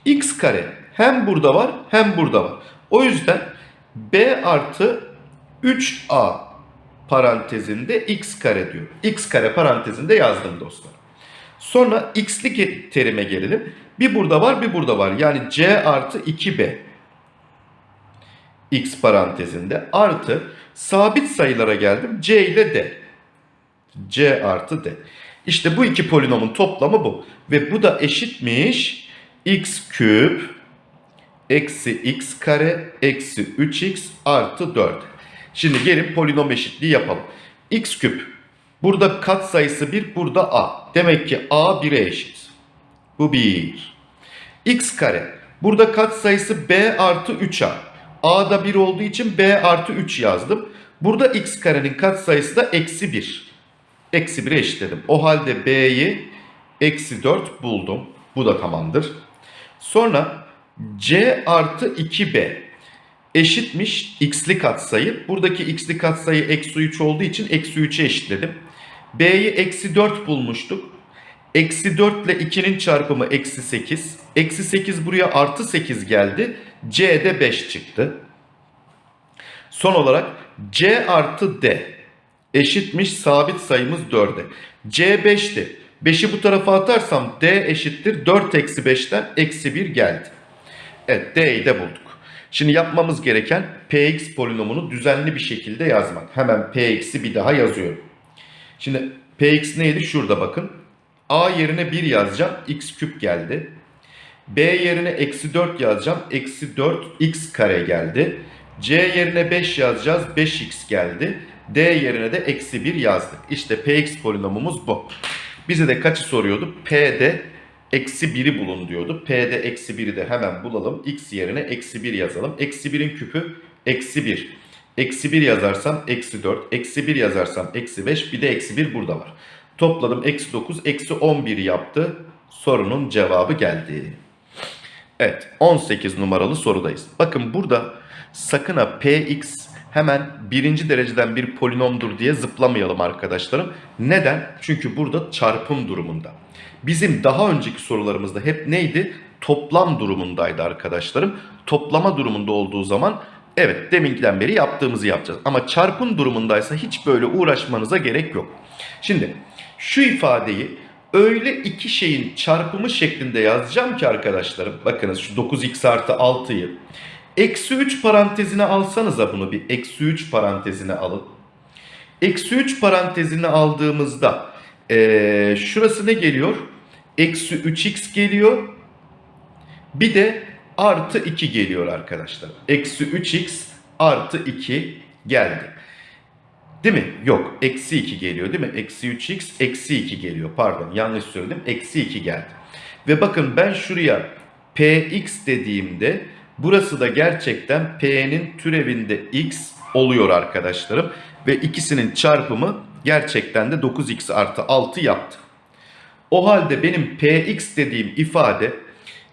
x kare hem burada var hem burada var. O yüzden b artı 3a parantezinde x kare diyor. x kare parantezinde yazdım dostlar. Sonra x'lik terime gelelim. Bir burada var bir burada var. Yani c artı 2b x parantezinde artı sabit sayılara geldim. c ile d. c artı d. İşte bu iki polinomun toplamı bu. Ve bu da eşitmiş x küp eksi x kare eksi 3x artı 4. Şimdi gelin polinom eşitliği yapalım. x küp Burada kat sayısı 1, burada a. Demek ki a 1'e eşit. Bu 1. x kare. Burada katsayısı b artı 3a. a'da 1 olduğu için b artı 3 yazdım. Burada x karenin katsayısı da eksi 1. Eksi 1'e eşitledim. O halde b'yi eksi 4 buldum. Bu da tamamdır. Sonra c artı 2b eşitmiş x'li katsayı. Buradaki x'li katsayı eksi 3 olduğu için eksi 3'e eşitledim. b'yi eksi 4 bulmuştuk. Eksi 4 ile 2'nin çarpımı eksi 8. Eksi 8 buraya artı 8 geldi. C'de 5 çıktı. Son olarak C artı D eşitmiş sabit sayımız 4'e. C 5'ti. 5'i bu tarafa atarsam D eşittir 4 eksi 5'ten eksi 1 geldi. Evet D'yi de bulduk. Şimdi yapmamız gereken Px polinomunu düzenli bir şekilde yazmak. Hemen Px'i bir daha yazıyorum. Şimdi Px neydi? Şurada bakın. A yerine 1 yazacağım. X küp geldi. B yerine eksi 4 yazacağım. Eksi 4 x kare geldi. C yerine 5 yazacağız. 5x geldi. D yerine de eksi 1 yazdık. İşte Px polinomumuz bu. Bize de kaçı soruyordu? P'de eksi 1'i bulun diyordu. P'de eksi 1'i de hemen bulalım. X yerine eksi 1 yazalım. Eksi 1'in küpü eksi 1. Eksi 1 yazarsam eksi 4. Eksi 1 yazarsam eksi 5. Bir de eksi 1 burada var. Topladım eksi 9. Eksi 11 yaptı. Sorunun cevabı geldi. Evet 18 numaralı sorudayız. Bakın burada sakın ha px hemen birinci dereceden bir polinomdur diye zıplamayalım arkadaşlarım. Neden? Çünkü burada çarpım durumunda. Bizim daha önceki sorularımızda hep neydi? Toplam durumundaydı arkadaşlarım. Toplama durumunda olduğu zaman evet deminkiden beri yaptığımızı yapacağız. Ama çarpım durumundaysa hiç böyle uğraşmanıza gerek yok. Şimdi şu ifadeyi öyle iki şeyin çarpımı şeklinde yazacağım ki arkadaşlarım. Bakınız şu 9x artı 6'yı. Eksi 3 parantezine alsanıza bunu bir eksi 3 parantezine alın. Eksi 3 parantezine aldığımızda ee, şurası ne geliyor? Eksi 3x geliyor. Bir de artı 2 geliyor arkadaşlar. Eksi 3x artı 2 geldi. Değil mi? Yok. Eksi 2 geliyor değil mi? Eksi 3x eksi 2 geliyor. Pardon yanlış söyledim. Eksi 2 geldi. Ve bakın ben şuraya px dediğimde burası da gerçekten p'nin türevinde x oluyor arkadaşlarım. Ve ikisinin çarpımı gerçekten de 9x artı 6 yaptı. O halde benim px dediğim ifade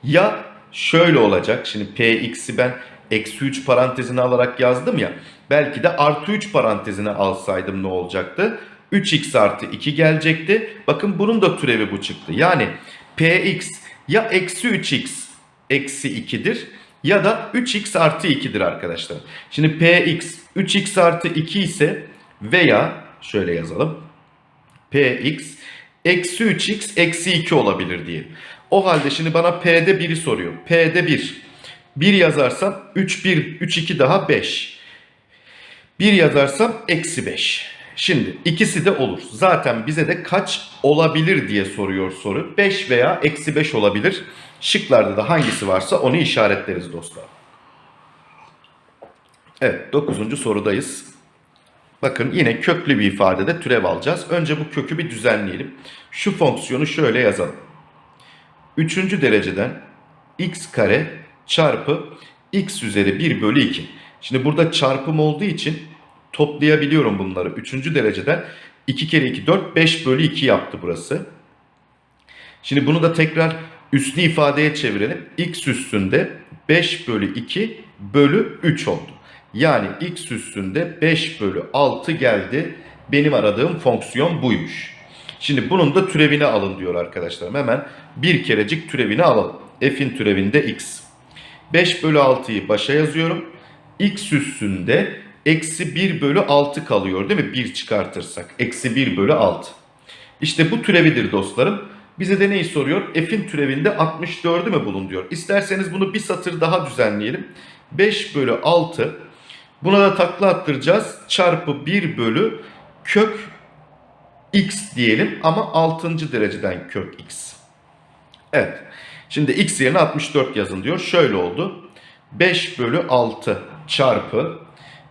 ya şöyle olacak. Şimdi px'i ben eksi 3 parantezine alarak yazdım ya. Belki de artı 3 parantezine alsaydım ne olacaktı? 3x artı 2 gelecekti. Bakın bunun da türevi bu çıktı. Yani px ya eksi 3x eksi 2'dir ya da 3x artı 2'dir arkadaşlar. Şimdi px 3x artı 2 ise veya şöyle yazalım. px eksi 3x eksi 2 olabilir diye. O halde şimdi bana p'de 1'i soruyor. p'de 1. 1 yazarsam 3, 1, 3, 2 daha 5. 1 yazarsam eksi 5. Şimdi ikisi de olur. Zaten bize de kaç olabilir diye soruyor soru. 5 veya eksi 5 olabilir. Şıklarda da hangisi varsa onu işaretleriz dostlar. Evet 9. sorudayız. Bakın yine köklü bir ifadede türev alacağız. Önce bu kökü bir düzenleyelim. Şu fonksiyonu şöyle yazalım. Üçüncü dereceden x kare çarpı x üzeri 1 bölü 2. Şimdi burada çarpım olduğu için toplayabiliyorum bunları. Üçüncü dereceden 2 kere 2 4 5 bölü 2 yaptı burası. Şimdi bunu da tekrar üslü ifadeye çevirelim. x üstünde 5 bölü 2 bölü 3 oldu. Yani x üstünde 5 bölü 6 geldi. Benim aradığım fonksiyon buymuş. Şimdi bunun da türevini alın diyor arkadaşlarım. Hemen bir kerecik türevini alalım. f'in türevinde x. 5 bölü 6'yı başa yazıyorum. x üstünde eksi 1 bölü 6 kalıyor değil mi? 1 çıkartırsak. Eksi 1 bölü 6. İşte bu türevidir dostlarım. Bize de neyi soruyor? F'in türevinde 64'ü mü bulun diyor. İsterseniz bunu bir satır daha düzenleyelim. 5 bölü 6. Buna da takla attıracağız. Çarpı 1 bölü kök x diyelim ama 6. dereceden kök x. Evet. Şimdi x yerine 64 yazın diyor. Şöyle oldu. 5 bölü 6 çarpı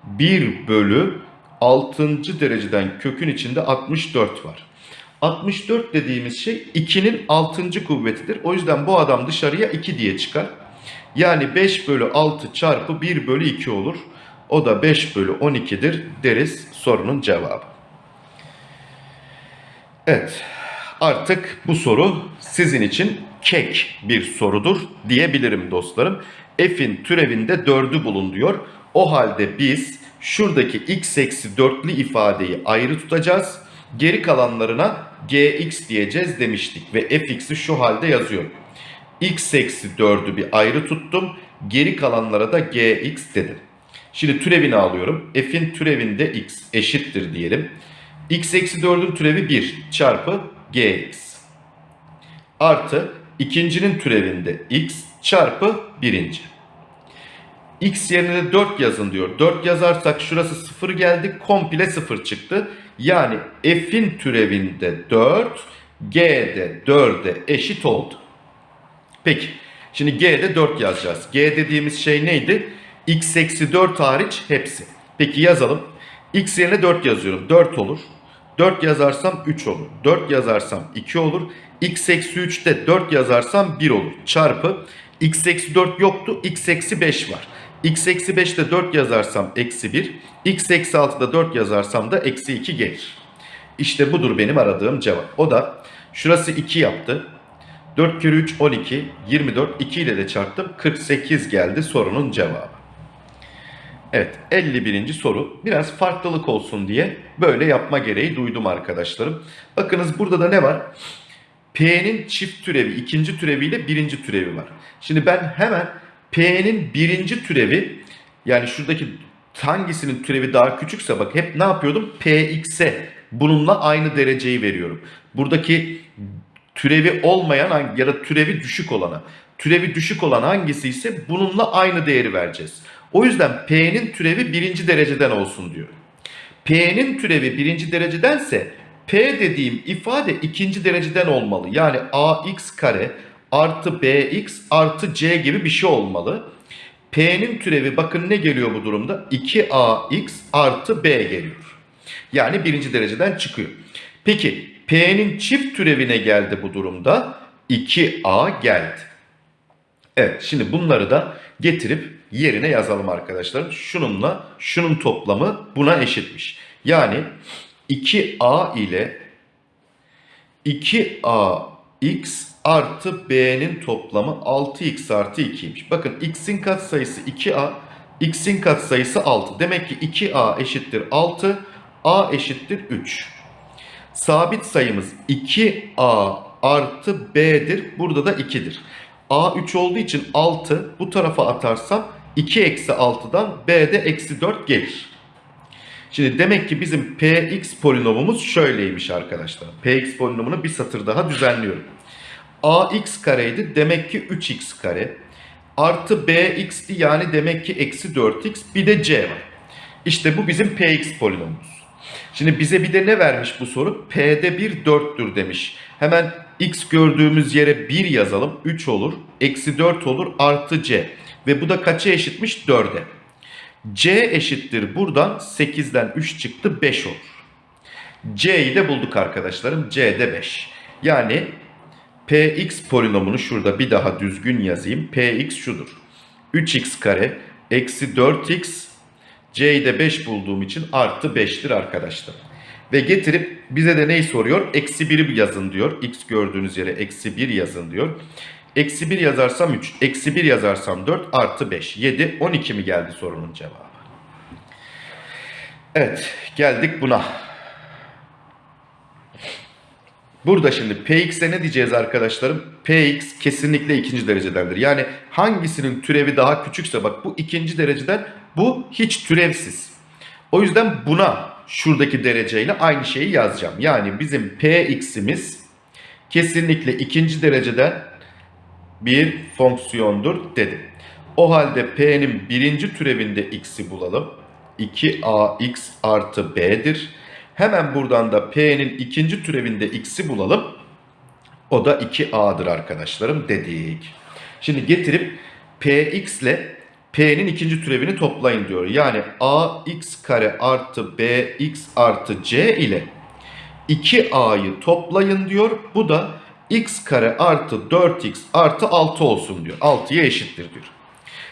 1 bölü 6. dereceden kökün içinde 64 var. 64 dediğimiz şey 2'nin 6. kuvvetidir. O yüzden bu adam dışarıya 2 diye çıkar. Yani 5 bölü 6 çarpı 1 bölü 2 olur. O da 5 bölü 12'dir deriz sorunun cevabı. Evet artık bu soru sizin için kek bir sorudur diyebilirim dostlarım. F'in türevinde 4'ü bulun diyor. O halde biz şuradaki x eksi 4'lü ifadeyi ayrı tutacağız. Geri kalanlarına gx diyeceğiz demiştik ve fx'i şu halde yazıyorum. x eksi 4'ü bir ayrı tuttum. Geri kalanlara da gx dedim. Şimdi türevini alıyorum. F'in türevinde x eşittir diyelim. x eksi 4'ün türevi 1 çarpı gx. Artı ikincinin türevinde x çarpı birinci. x yerine de 4 yazın diyor. 4 yazarsak şurası 0 geldi. Komple 0 çıktı. Yani f'in türevinde 4, g'de 4'e eşit oldu. Peki. Şimdi g'de 4 yazacağız. g dediğimiz şey neydi? X eksi 4 hariç hepsi. Peki yazalım. x yerine 4 yazıyorum. 4 olur. 4 yazarsam 3 olur. 4 yazarsam 2 olur. x eksi 3'te 4 yazarsam 1 olur. Çarpı x eksi 4 yoktu. x eksi 5 var. x eksi 5'te 4 yazarsam eksi 1. x eksi 6'da 4 yazarsam da eksi 2 gelir. İşte budur benim aradığım cevap. O da şurası 2 yaptı. 4 kere 3 12. 24. 2 ile de çarptım. 48 geldi sorunun cevabı. Evet 51. soru biraz farklılık olsun diye böyle yapma gereği duydum arkadaşlarım. Bakınız burada da ne var? P'nin çift türevi ikinci türeviyle birinci türevi var. Şimdi ben hemen P'nin birinci türevi yani şuradaki hangisinin türevi daha küçükse bak hep ne yapıyordum? Px'e bununla aynı dereceyi veriyorum. Buradaki türevi olmayan ya da türevi düşük olana. Türevi düşük olan hangisi ise bununla aynı değeri vereceğiz. O yüzden P'nin türevi birinci dereceden olsun diyor. P'nin türevi birinci derecedense P dediğim ifade ikinci dereceden olmalı. Yani ax kare artı bx artı c gibi bir şey olmalı. P'nin türevi bakın ne geliyor bu durumda? 2ax artı b geliyor. Yani birinci dereceden çıkıyor. Peki P'nin çift türevine geldi bu durumda. 2a geldi. Evet şimdi bunları da getirip yerine yazalım arkadaşlar. Şununla şunun toplamı buna eşitmiş. Yani 2a ile 2ax artı b'nin toplamı 6x artı 2'ymiş. Bakın x'in katsayısı 2a, x'in katsayısı 6. Demek ki 2a eşittir 6, a eşittir 3. Sabit sayımız 2a artı b'dir. Burada da 2'dir. a 3 olduğu için 6 bu tarafa atarsam 2 eksi 6'dan b'de eksi 4 gelir. Şimdi demek ki bizim px polinomumuz şöyleymiş arkadaşlar. px polinomunu bir satır daha düzenliyorum. ax kareydi demek ki 3x kare. Artı bx'ti yani demek ki eksi 4x bir de c var. İşte bu bizim px polinomumuz. Şimdi bize bir de ne vermiş bu soru? P'de 1 4'tür demiş. Hemen x gördüğümüz yere 1 yazalım. 3 olur. Eksi 4 olur. Artı c. Ve bu da kaça eşitmiş? 4'e. c eşittir. Buradan 8'den 3 çıktı. 5 olur. c'yi de bulduk arkadaşlarım. c'de 5. Yani px polinomunu şurada bir daha düzgün yazayım. px şudur. 3x kare eksi 4x C'yi de 5 bulduğum için artı 5'tir arkadaşlar. Ve getirip bize de neyi soruyor? Eksi 1'i yazın diyor. X gördüğünüz yere eksi 1 yazın diyor. Eksi 1 yazarsam 3, eksi 1 yazarsam 4 artı 5. 7, 12 mi geldi sorunun cevabı? Evet, geldik buna. Burada şimdi Px'e ne diyeceğiz arkadaşlarım? Px kesinlikle ikinci derecedendir. Yani hangisinin türevi daha küçükse bak bu ikinci dereceden bu hiç türevsiz. O yüzden buna şuradaki dereceyle aynı şeyi yazacağım. Yani bizim Px'imiz kesinlikle ikinci dereceden bir fonksiyondur dedim. O halde P'nin birinci türevinde x'i bulalım. 2ax artı b'dir. Hemen buradan da P'nin ikinci türevinde x'i bulalım. O da 2a'dır arkadaşlarım dedik. Şimdi getirip px ile p'nin ikinci türevini toplayın diyor. Yani ax kare artı bx artı c ile 2a'yı toplayın diyor. Bu da x kare artı 4x artı 6 olsun diyor. 6'ya eşittir diyor.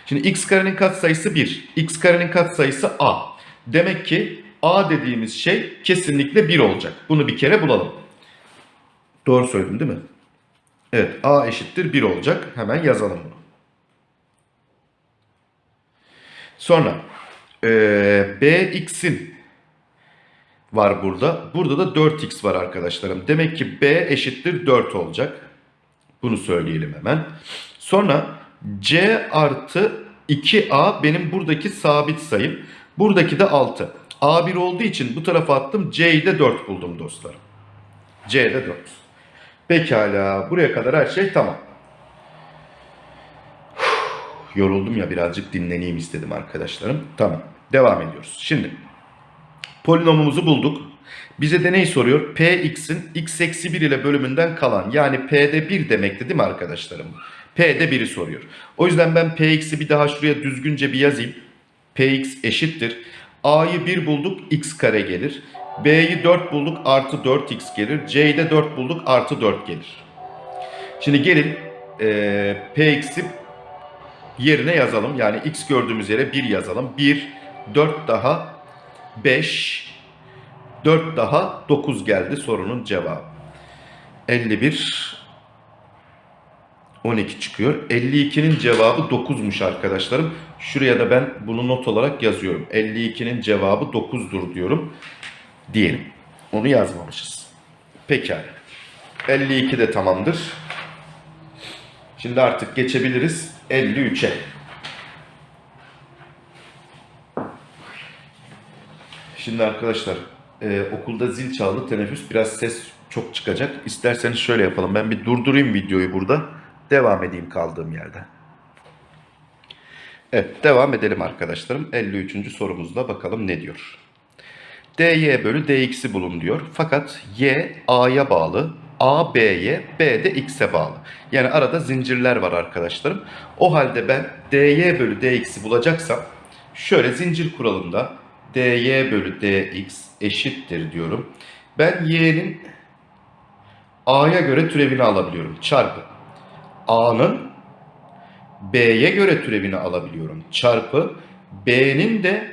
Şimdi x karenin katsayısı 1. x karenin katsayısı a. Demek ki a dediğimiz şey kesinlikle 1 olacak. Bunu bir kere bulalım. Doğru söyledim değil mi? Evet a eşittir 1 olacak. Hemen yazalım bunu. Sonra eee bx'in var burada. Burada da 4x var arkadaşlarım. Demek ki b eşittir 4 olacak. Bunu söyleyelim hemen. Sonra c artı 2a benim buradaki sabit sayım. Buradaki de 6. a1 olduğu için bu tarafa attım. c'yi de 4 buldum dostlarım. c'de 4. Pekala. Buraya kadar her şey tamam. Yoruldum ya birazcık dinleneyim istedim arkadaşlarım. Tamam. Devam ediyoruz. Şimdi polinomumuzu bulduk. Bize de neyi soruyor? Px'in x eksi 1 ile bölümünden kalan yani P'de 1 demekti değil mi arkadaşlarım? P'de 1'i soruyor. O yüzden ben Px'i bir daha şuraya düzgünce bir yazayım. Px eşittir. A'yı 1 bulduk x kare gelir. B'yi 4 bulduk artı 4x gelir. C'yi de 4 bulduk artı 4 gelir. Şimdi gelin e, Px'i yerine yazalım. Yani x gördüğümüz yere 1 yazalım. 1, 4 daha 5, 4 daha 9 geldi sorunun cevabı. 51, 12 çıkıyor. 52'nin cevabı 9'muş arkadaşlarım. Şuraya da ben bunu not olarak yazıyorum. 52'nin cevabı 9'dur diyorum. Diyelim. Onu yazmamışız. Pekala. 52 de tamamdır. Şimdi artık geçebiliriz 53'e. Şimdi arkadaşlar e, okulda zil çaldı teneffüs biraz ses çok çıkacak. İsterseniz şöyle yapalım. Ben bir durdurayım videoyu burada. Devam edeyim kaldığım yerde. Evet devam edelim arkadaşlarım. 53. sorumuzda bakalım ne diyor. dy bölü dx'i bulun diyor. Fakat y a'ya bağlı, a b'ye, b de x'e bağlı. Yani arada zincirler var arkadaşlarım. O halde ben dy bölü dx'i bulacaksam şöyle zincir kuralında dy bölü dx eşittir diyorum. Ben y'nin a'ya göre türevini alabiliyorum. Çarpı a'nın b'ye göre türevini alabiliyorum. Çarpı b'nin de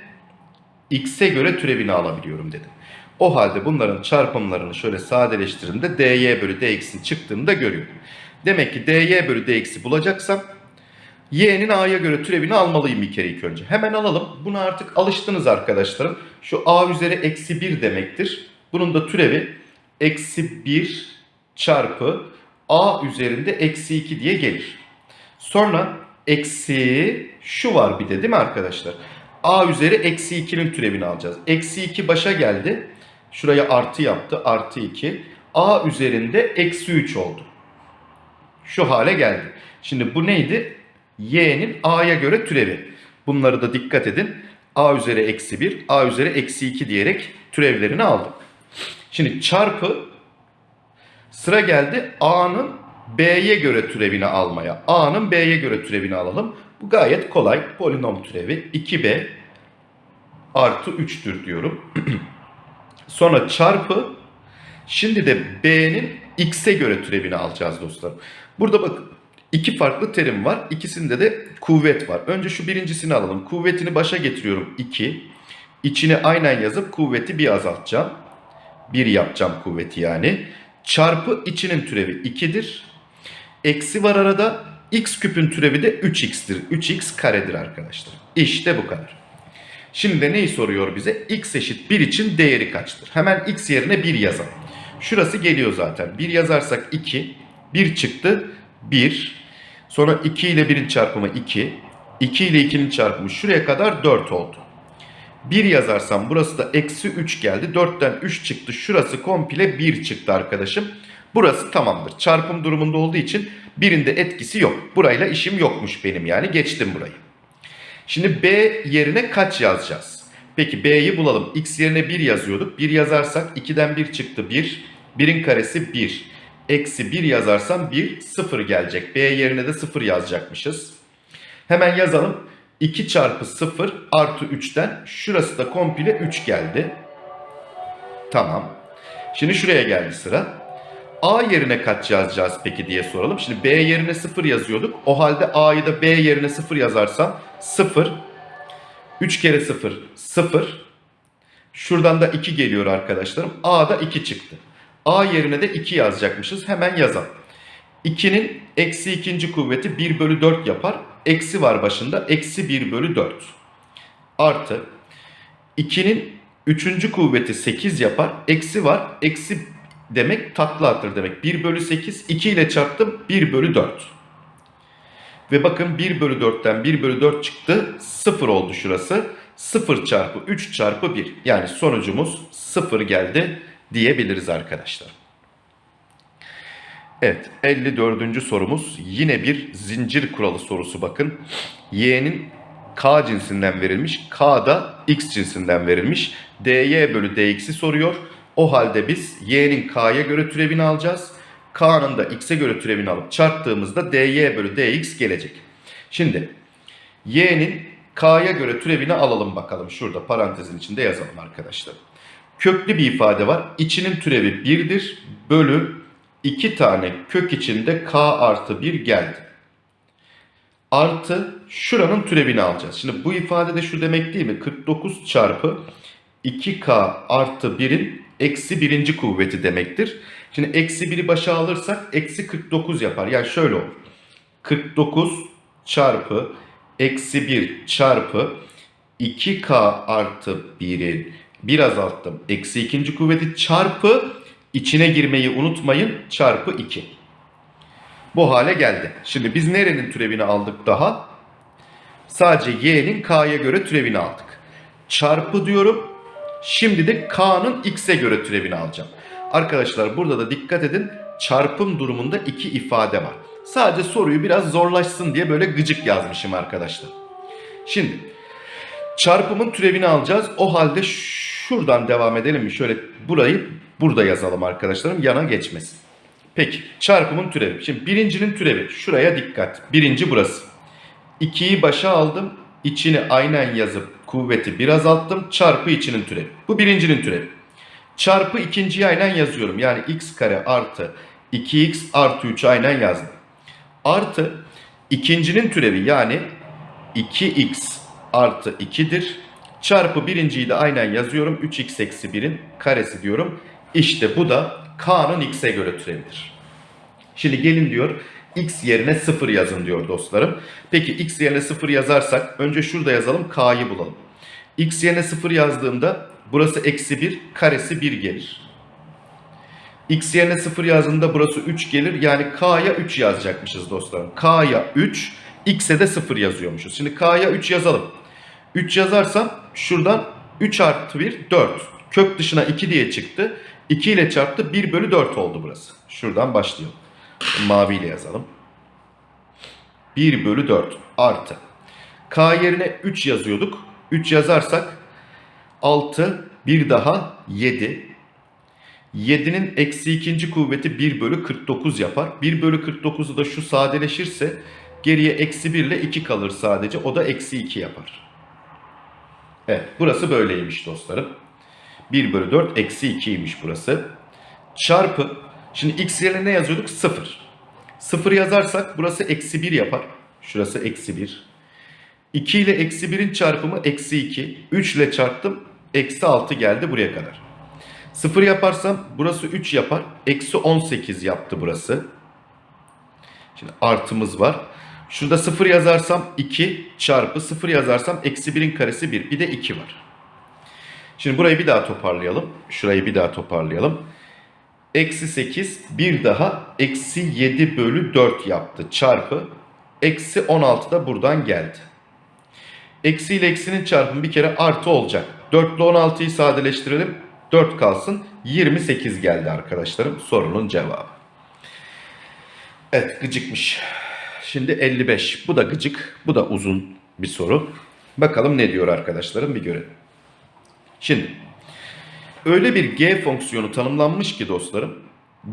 x'e göre türevini alabiliyorum dedim. O halde bunların çarpımlarını şöyle sadeleştirdiğimde dy bölü dx'in çıktığını da görüyorum. Demek ki dy bölü dx'i bulacaksam y'nin a'ya göre türevini almalıyım bir kere ilk önce. Hemen alalım. Buna artık alıştınız arkadaşlarım. Şu a üzeri eksi 1 demektir. Bunun da türevi eksi 1 çarpı a üzerinde eksi 2 diye gelir. Sonra eksi şu var bir de değil mi arkadaşlar? a üzeri eksi 2'nin türevini alacağız. Eksi 2 başa geldi. Şuraya artı yaptı. Artı 2. a üzerinde eksi 3 oldu. Şu hale geldi. Şimdi bu neydi? Y'nin a'ya göre türevi. Bunları da dikkat edin. a üzeri eksi 1, a üzeri eksi 2 diyerek türevlerini aldım. Şimdi çarpı sıra geldi a'nın b'ye göre türevini almaya. a'nın b'ye göre türevini alalım. Bu gayet kolay. Polinom türevi 2b artı 3'tür diyorum. Sonra çarpı şimdi de b'nin x'e göre türevini alacağız dostlar. Burada bakın iki farklı terim var. İkisinde de kuvvet var. Önce şu birincisini alalım. Kuvvetini başa getiriyorum 2. İçine aynen yazıp kuvveti bir azaltacağım. 1 yapacağım kuvveti yani. Çarpı içinin türevi 2'dir. Eksi var arada. X küpün türevi de 3x'tir. 3x karedir arkadaşlar. İşte bu kadar. Şimdi de neyi soruyor bize? x eşit 1 için değeri kaçtır? Hemen x yerine 1 yazalım. Şurası geliyor zaten. 1 yazarsak 2. 1 çıktı. 1. Sonra 2 ile 1'in çarpımı 2. 2 ile 2'nin çarpımı şuraya kadar 4 oldu. 1 yazarsam burası da eksi 3 geldi. 4'ten 3 çıktı. Şurası komple 1 çıktı arkadaşım. Burası tamamdır. Çarpım durumunda olduğu için birinde etkisi yok. Burayla işim yokmuş benim yani. Geçtim burayı. Şimdi B yerine kaç yazacağız? Peki B'yi bulalım. X yerine 1 yazıyorduk. 1 yazarsak 2'den 1 çıktı 1. 1'in karesi 1. Eksi 1 yazarsam 1 0 gelecek. B yerine de 0 yazacakmışız. Hemen yazalım. 2 çarpı 0 artı 3'ten şurası da komple 3 geldi. Tamam. Şimdi şuraya geldi sıra. A yerine kaç yazacağız peki diye soralım. Şimdi B yerine 0 yazıyorduk. O halde A'yı da B yerine 0 yazarsam 0. 3 kere 0 0. Şuradan da 2 geliyor arkadaşlarım. A'da 2 çıktı. A yerine de 2 yazacakmışız. Hemen yazalım. 2'nin eksi ikinci kuvveti 1 bölü 4 yapar. Eksi var başında. Eksi 1 bölü 4. Artı 2'nin üçüncü kuvveti 8 yapar. Eksi var. Eksi demek takla attır demek. 1 bölü 8. 2 ile çarptım. 1 bölü 4. Ve bakın 1 bölü 4'ten 1 bölü 4 çıktı. 0 oldu şurası. 0 çarpı 3 çarpı 1. Yani sonucumuz 0 geldi diyebiliriz arkadaşlar. Evet 54. sorumuz yine bir zincir kuralı sorusu bakın. Y'nin K cinsinden verilmiş. K da X cinsinden verilmiş. dy bölü dx'i soruyor. O halde biz y'nin k'ya göre türevini alacağız. K'nın da x'e göre türevini alıp çarptığımızda dy bölü dx gelecek. Şimdi y'nin k'ya göre türevini alalım bakalım. Şurada parantezin içinde yazalım arkadaşlar. Köklü bir ifade var. İçinin türevi 1'dir. Bölü 2 tane kök içinde k artı 1 geldi. Artı şuranın türevini alacağız. Şimdi bu ifade de şu demek değil mi? 49 çarpı 2k artı 1'in eksi birinci kuvveti demektir. Şimdi eksi 1'i başa alırsak eksi 49 yapar. Yani şöyle olur. 49 çarpı eksi 1 çarpı 2k artı 1'in bir azalttım. Eksi ikinci kuvveti çarpı içine girmeyi unutmayın çarpı 2. Bu hale geldi. Şimdi biz nerenin türevini aldık daha? Sadece y'nin k'ya göre türevini aldık. Çarpı diyorum. Şimdi de k'nın x'e göre türevini alacağım. Arkadaşlar burada da dikkat edin. Çarpım durumunda iki ifade var. Sadece soruyu biraz zorlaşsın diye böyle gıcık yazmışım arkadaşlar. Şimdi çarpımın türevini alacağız. O halde şuradan devam edelim mi? Şöyle burayı burada yazalım arkadaşlarım yana geçmesin. Peki çarpımın türevi. Şimdi birincinin türevi. Şuraya dikkat. Birinci burası. 2'yi başa aldım. İçini aynen yazıp kuvveti bir azalttım. Çarpı içinin türevi. Bu birincinin türevi. Çarpı ikinciyi aynen yazıyorum. Yani x kare artı 2x artı 3 aynen yazdım. Artı ikincinin türevi yani 2x artı 2'dir. Çarpı birinciyi de aynen yazıyorum. 3x eksi 1'in karesi diyorum. İşte bu da k'nın x'e göre türevidir. Şimdi gelin diyor x yerine 0 yazın diyor dostlarım. Peki x yerine 0 yazarsak önce şurada yazalım k'yı bulalım. x yerine 0 yazdığımda burası eksi 1 karesi 1 gelir. x yerine 0 yazdığında burası 3 gelir. Yani k'ya 3 yazacakmışız dostlarım. k'ya 3 x'e de 0 yazıyormuşuz. Şimdi k'ya 3 yazalım. 3 yazarsam şuradan 3 artı 1 4. Kök dışına 2 diye çıktı. 2 ile çarptı 1 bölü 4 oldu burası. Şuradan başlayalım. Maviyle yazalım. 1 bölü 4 artı. K yerine 3 yazıyorduk. 3 yazarsak 6 bir daha 7. 7'nin eksi ikinci kuvveti 1 bölü 49 yapar. 1 bölü 49'u da şu sadeleşirse geriye eksi 1 ile 2 kalır sadece. O da eksi 2 yapar. Evet burası böyleymiş dostlarım. 1 bölü 4 eksi 2'ymiş burası. Çarpı Şimdi x yerine ne yazıyorduk? 0. 0 yazarsak burası eksi 1 yapar. Şurası eksi 1. 2 ile eksi 1'in çarpımı eksi 2. 3 ile çarptım. Eksi 6 geldi buraya kadar. 0 yaparsam burası 3 yapar. Eksi 18 yaptı burası. Şimdi artımız var. Şurada 0 yazarsam 2 çarpı 0 yazarsam eksi 1'in karesi 1. Bir de 2 var. Şimdi burayı bir daha toparlayalım. Şurayı bir daha toparlayalım. Eksi 8 bir daha eksi 7 bölü 4 yaptı çarpı. Eksi 16 da buradan geldi. Eksi ile eksinin çarpımı bir kere artı olacak. 4 ile 16'yı sadeleştirelim. 4 kalsın. 28 geldi arkadaşlarım. Sorunun cevabı. Evet gıcıkmış. Şimdi 55. Bu da gıcık. Bu da uzun bir soru. Bakalım ne diyor arkadaşlarım bir görelim. Şimdi öyle bir g fonksiyonu tanımlanmış ki dostlarım.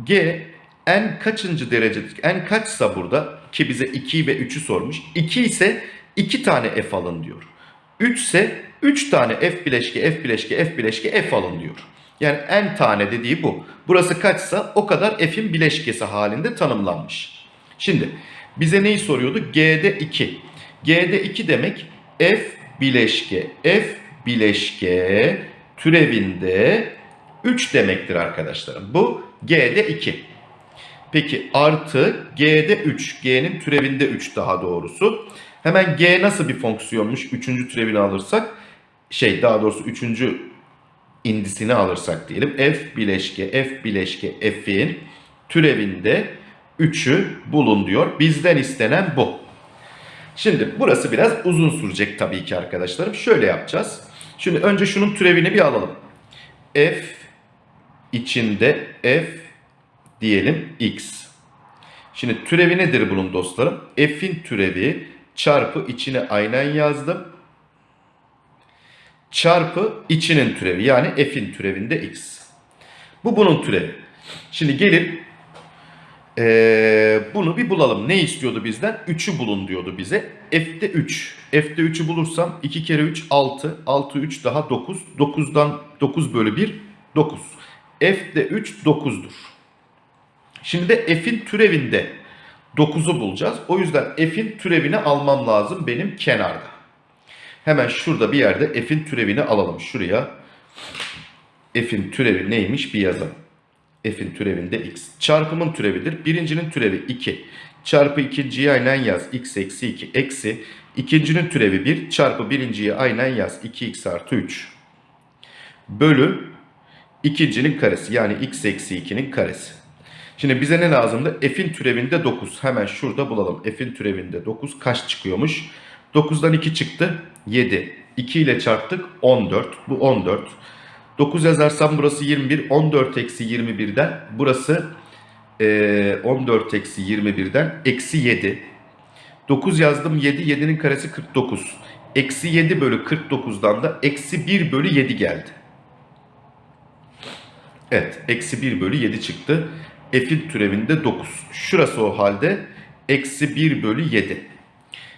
g en kaçıncı derece, en kaçsa burada ki bize 2 ve 3'ü sormuş. 2 ise 2 tane f alın diyor. 3 ise 3 tane f bileşke, f bileşke, f bileşke, f alın diyor. Yani n tane dediği bu. Burası kaçsa o kadar f'in bileşkesi halinde tanımlanmış. Şimdi bize neyi soruyordu? G'de 2. G'de 2 demek f bileşke f bileşke türevinde 3 demektir arkadaşlarım. Bu G'de 2. Peki artı G'de 3. G'nin türevinde 3 daha doğrusu. Hemen G nasıl bir fonksiyonmuş? Üçüncü türevini alırsak şey daha doğrusu üçüncü indisini alırsak diyelim. F bileşke F bileşke F'in türevinde 3'ü bulun diyor. Bizden istenen bu. Şimdi burası biraz uzun sürecek tabii ki arkadaşlarım. Şöyle yapacağız. Şimdi önce şunun türevini bir alalım. F içinde F diyelim X. Şimdi türevi nedir bunun dostlarım? F'in türevi çarpı içine aynen yazdım. Çarpı içinin türevi yani F'in türevinde X. Bu bunun türevi. Şimdi gelin ee, bunu bir bulalım. Ne istiyordu bizden? 3'ü bulun diyordu bize. F'de 3. F'de 3'ü bulursam 2 kere 3 6. 6 3 daha 9. 9'dan 9 bölü 1 9. F'de 3 9'dur. Şimdi de f'in türevinde 9'u bulacağız. O yüzden f'in türevini almam lazım benim kenarda. Hemen şurada bir yerde f'in türevini alalım. Şuraya f'in türevi neymiş bir yazalım. F'in türevinde x. Çarpımın türevidir. Birincinin türevi 2. Çarpı ikinciyi aynen yaz. x eksi 2 eksi. İkincinin türevi 1. Çarpı birinciyi aynen yaz. 2x artı 3. Bölü ikincinin karesi. Yani x eksi 2'nin karesi. Şimdi bize ne lazımdı? F'in türevinde 9. Hemen şurada bulalım. F'in türevinde 9 kaç çıkıyormuş? 9'dan 2 çıktı. 7. 2 ile çarptık. 14. Bu 14. 9 yazarsam burası 21. 14 eksi 21'den burası e, 14 eksi 21'den eksi 7. 9 yazdım 7. 7'nin karesi 49. Eksi 7 bölü 49'dan da eksi 1 bölü 7 geldi. Evet. Eksi 1 bölü 7 çıktı. F'in türevinde 9. Şurası o halde eksi 1 bölü 7.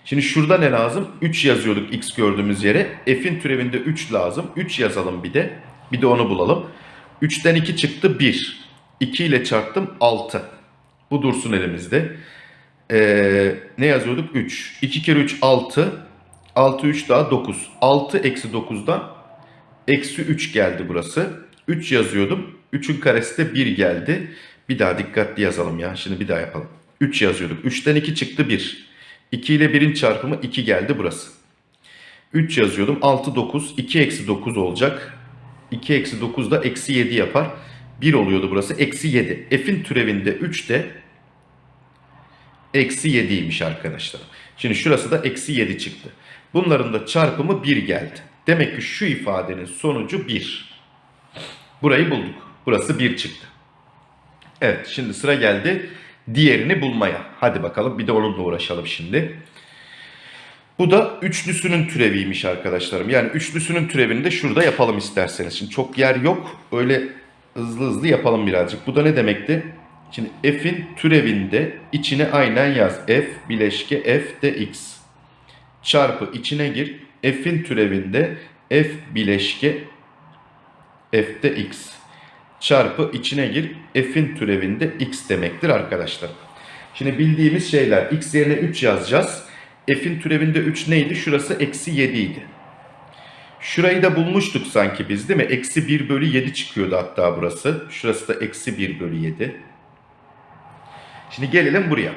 Şimdi şurada ne lazım? 3 yazıyorduk x gördüğümüz yere. F'in türevinde 3 lazım. 3 yazalım bir de. Bir de onu bulalım. 3'ten 2 çıktı 1. 2 ile çarptım 6. Bu dursun elimizde. Ee, ne yazıyorduk? 3. 2 kere 3 6. 6 3 daha 9. 6 eksi 9'dan eksi 3 geldi burası. 3 yazıyordum. 3'ün karesi de 1 geldi. Bir daha dikkatli yazalım ya. Şimdi bir daha yapalım. 3 yazıyorduk. 3'ten 2 çıktı 1. 2 ile 1'in çarpımı 2 geldi burası. 3 yazıyordum. 6 9. 2 eksi 9 olacak. 2 eksi 9 da eksi 7 yapar. 1 oluyordu burası. Eksi 7. F'in türevinde 3 de eksi 7'ymiş arkadaşlar. Şimdi şurası da eksi 7 çıktı. Bunların da çarpımı 1 geldi. Demek ki şu ifadenin sonucu 1. Burayı bulduk. Burası 1 çıktı. Evet şimdi sıra geldi diğerini bulmaya. Hadi bakalım bir de onunla uğraşalım şimdi. Bu da üçlüsünün türeviymiş arkadaşlarım. Yani üçlüsünün türevini de şurada yapalım isterseniz. Şimdi çok yer yok. Öyle hızlı hızlı yapalım birazcık. Bu da ne demekti? Şimdi f'in türevinde içine aynen yaz. f bileşke f de x. Çarpı içine gir. f'in türevinde f bileşke f de x çarpı içine gir f'in türevinde x demektir arkadaşlar. Şimdi bildiğimiz şeyler x yerine 3 yazacağız. F'in türevinde 3 neydi? Şurası eksi 7 idi. Şurayı da bulmuştuk sanki biz değil mi? Eksi 1 bölü 7 çıkıyordu hatta burası. Şurası da eksi 1 bölü 7. Şimdi gelelim buraya.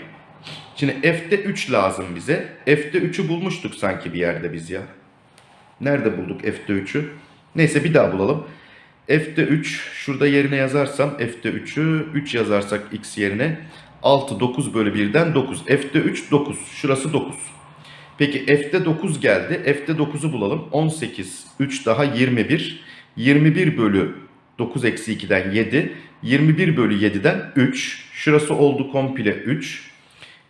Şimdi f'de 3 lazım bize. F'de 3'ü bulmuştuk sanki bir yerde biz ya. Nerede bulduk f'de 3'ü? Neyse bir daha bulalım. F'de 3 şurada yerine yazarsam F'de 3'ü 3 yazarsak x yerine 6 9 bölü 1'den 9. F'de 3 9. Şurası 9. Peki F'de 9 geldi. F'de 9'u bulalım. 18 3 daha 21. 21 bölü 9 eksi 2'den 7. 21 bölü 7'den 3. Şurası oldu komple 3.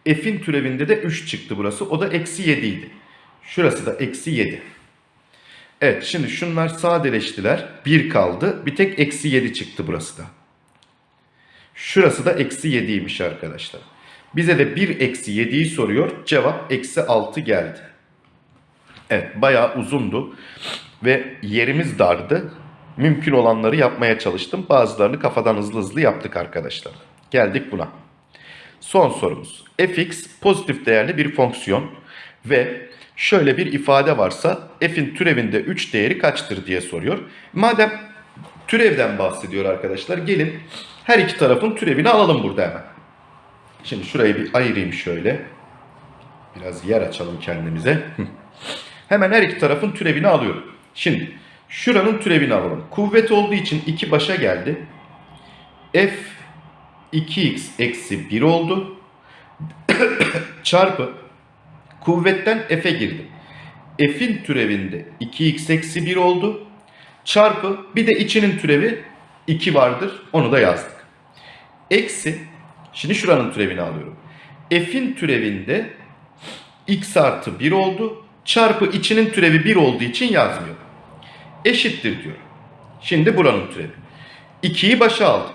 F'in türevinde de 3 çıktı burası. O da eksi 7 idi. Şurası da eksi 7. Evet şimdi şunlar sadeleştiler. 1 kaldı. Bir tek eksi 7 çıktı burası da. Şurası da eksi 7'ymiş arkadaşlar. Bize de 1 eksi 7'yi soruyor. Cevap eksi 6 geldi. Evet bayağı uzundu. Ve yerimiz dardı. mümkün olanları yapmaya çalıştım. Bazılarını kafadan hızlı hızlı yaptık arkadaşlar. Geldik buna. Son sorumuz. fx pozitif değerli bir fonksiyon ve şöyle bir ifade varsa f'in türevinde 3 değeri kaçtır diye soruyor. Madem türevden bahsediyor arkadaşlar gelin her iki tarafın türevini alalım burada hemen. Şimdi şurayı bir ayırayım şöyle. Biraz yer açalım kendimize. Hemen her iki tarafın türevini alıyorum. Şimdi şuranın türevini alalım. Kuvvet olduğu için 2 başa geldi. F 2x eksi 1 oldu. Çarpı kuvvetten f'e girdi. F'in türevinde 2x eksi 1 oldu. Çarpı bir de içinin türevi 2 vardır. Onu da yazdık. Eksi şimdi şuranın türevini alıyorum. F'in türevinde x artı 1 oldu. Çarpı içinin türevi 1 olduğu için yazmıyorum. Eşittir diyorum. Şimdi buranın türevi. 2'yi başa aldık.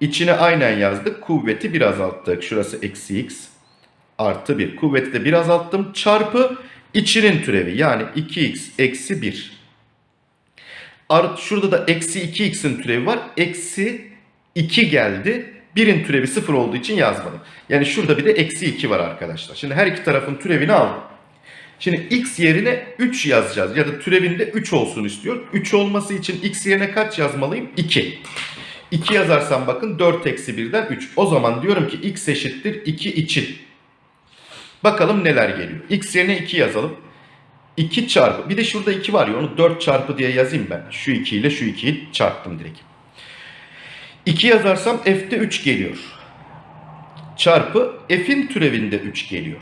İçine aynen yazdık. Kuvveti bir azalttık. Şurası eksi x artı 1. Kuvveti de bir azalttım. Çarpı içinin türevi. Yani 2x eksi 1. Art, şurada da eksi 2x'in türevi var. Eksi 2 geldi. 1'in türevi 0 olduğu için yazmadım. Yani şurada bir de eksi 2 var arkadaşlar. Şimdi her iki tarafın türevini aldım. Şimdi x yerine 3 yazacağız. Ya da türevinde 3 olsun istiyor. 3 olması için x yerine kaç yazmalıyım? 2. 2 yazarsam bakın 4 eksi 1'den 3. O zaman diyorum ki x eşittir 2 için. Bakalım neler geliyor. x yerine 2 yazalım. 2 çarpı. Bir de şurada 2 var ya onu 4 çarpı diye yazayım ben. Şu 2 ile şu 2'yi çarptım direkt. 2 yazarsam f'de 3 geliyor. Çarpı f'in türevinde 3 geliyor.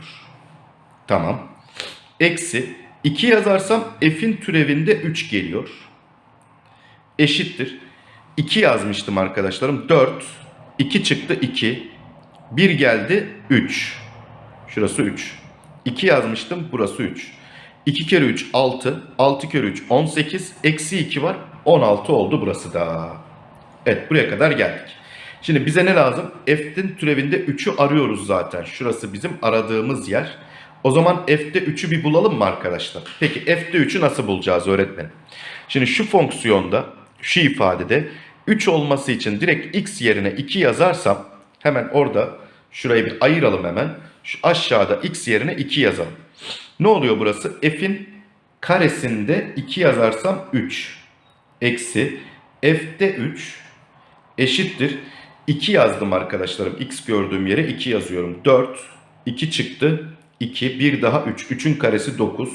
Tamam. Eksi 2 yazarsam f'in türevinde 3 geliyor. Eşittir. 2 yazmıştım arkadaşlarım. 4. 2 çıktı 2. 1 geldi 3. Şurası 3. 2 yazmıştım. Burası 3. 2 kere 3 6. 6 kere 3 18. Eksi 2 var. 16 oldu burası da. Evet buraya kadar geldik. Şimdi bize ne lazım? F'in türevinde 3'ü arıyoruz zaten. Şurası bizim aradığımız yer. O zaman F'de 3'ü bir bulalım mı arkadaşlar? Peki F'de 3'ü nasıl bulacağız öğretmenim? Şimdi şu fonksiyonda, şu ifadede 3 olması için direkt x yerine 2 yazarsam hemen orada şurayı bir ayıralım hemen. Şu aşağıda x yerine 2 yazalım. Ne oluyor burası? F'in karesinde 2 yazarsam 3 eksi f'de 3 eşittir. 2 yazdım arkadaşlarım. X gördüğüm yere 2 yazıyorum. 4, 2 çıktı. 2, 1 daha 3. 3'ün karesi 9.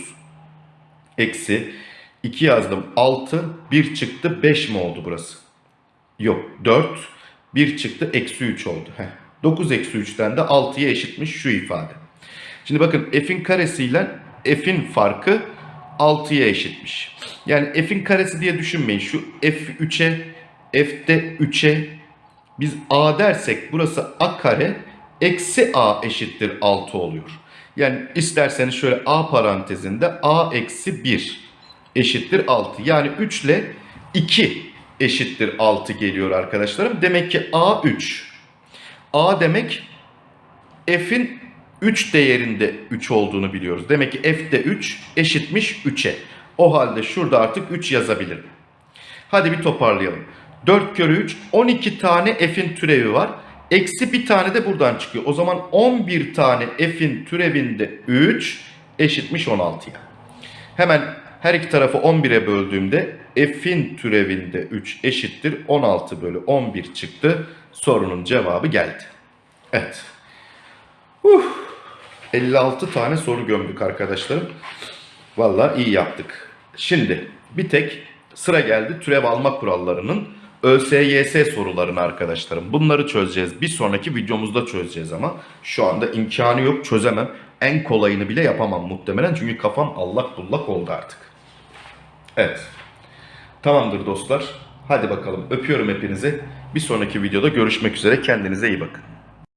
Eksi 2 yazdım. 6, 1 çıktı. 5 mi oldu burası? Yok 4, 1 çıktı. Eksi 3 oldu. Heh. 9 eksi 3'ten de 6'ya eşitmiş şu ifade. Şimdi bakın f'in karesiyle f'in farkı 6'ya eşitmiş. Yani f'in karesi diye düşünmeyin. Şu f3'e, f'de 3'e biz a dersek burası a kare eksi a eşittir 6 oluyor. Yani isterseniz şöyle a parantezinde a eksi 1 eşittir 6. Yani 3 ile 2 eşittir 6 geliyor arkadaşlarım. Demek ki a 3. a demek f'in 3 değerinde 3 olduğunu biliyoruz. Demek ki f'de 3 eşitmiş 3'e. O halde şurada artık 3 yazabilirim. Hadi bir toparlayalım. 4 kere 3 12 tane f'in türevi var. Eksi bir tane de buradan çıkıyor. O zaman 11 tane f'in türevinde 3 eşitmiş 16'ya. Hemen her iki tarafı 11'e böldüğümde f'in türevinde 3 eşittir 16 bölü 11 çıktı. Sorunun cevabı geldi. Evet. Huh. 56 tane soru gömdük arkadaşlarım. Vallahi iyi yaptık. Şimdi bir tek sıra geldi türev alma kurallarının ÖSYS sorularını arkadaşlarım. Bunları çözeceğiz. Bir sonraki videomuzda çözeceğiz ama şu anda imkanı yok çözemem. En kolayını bile yapamam muhtemelen çünkü kafam allak bullak oldu artık. Evet. Tamamdır dostlar. Hadi bakalım öpüyorum hepinizi. Bir sonraki videoda görüşmek üzere. Kendinize iyi bakın.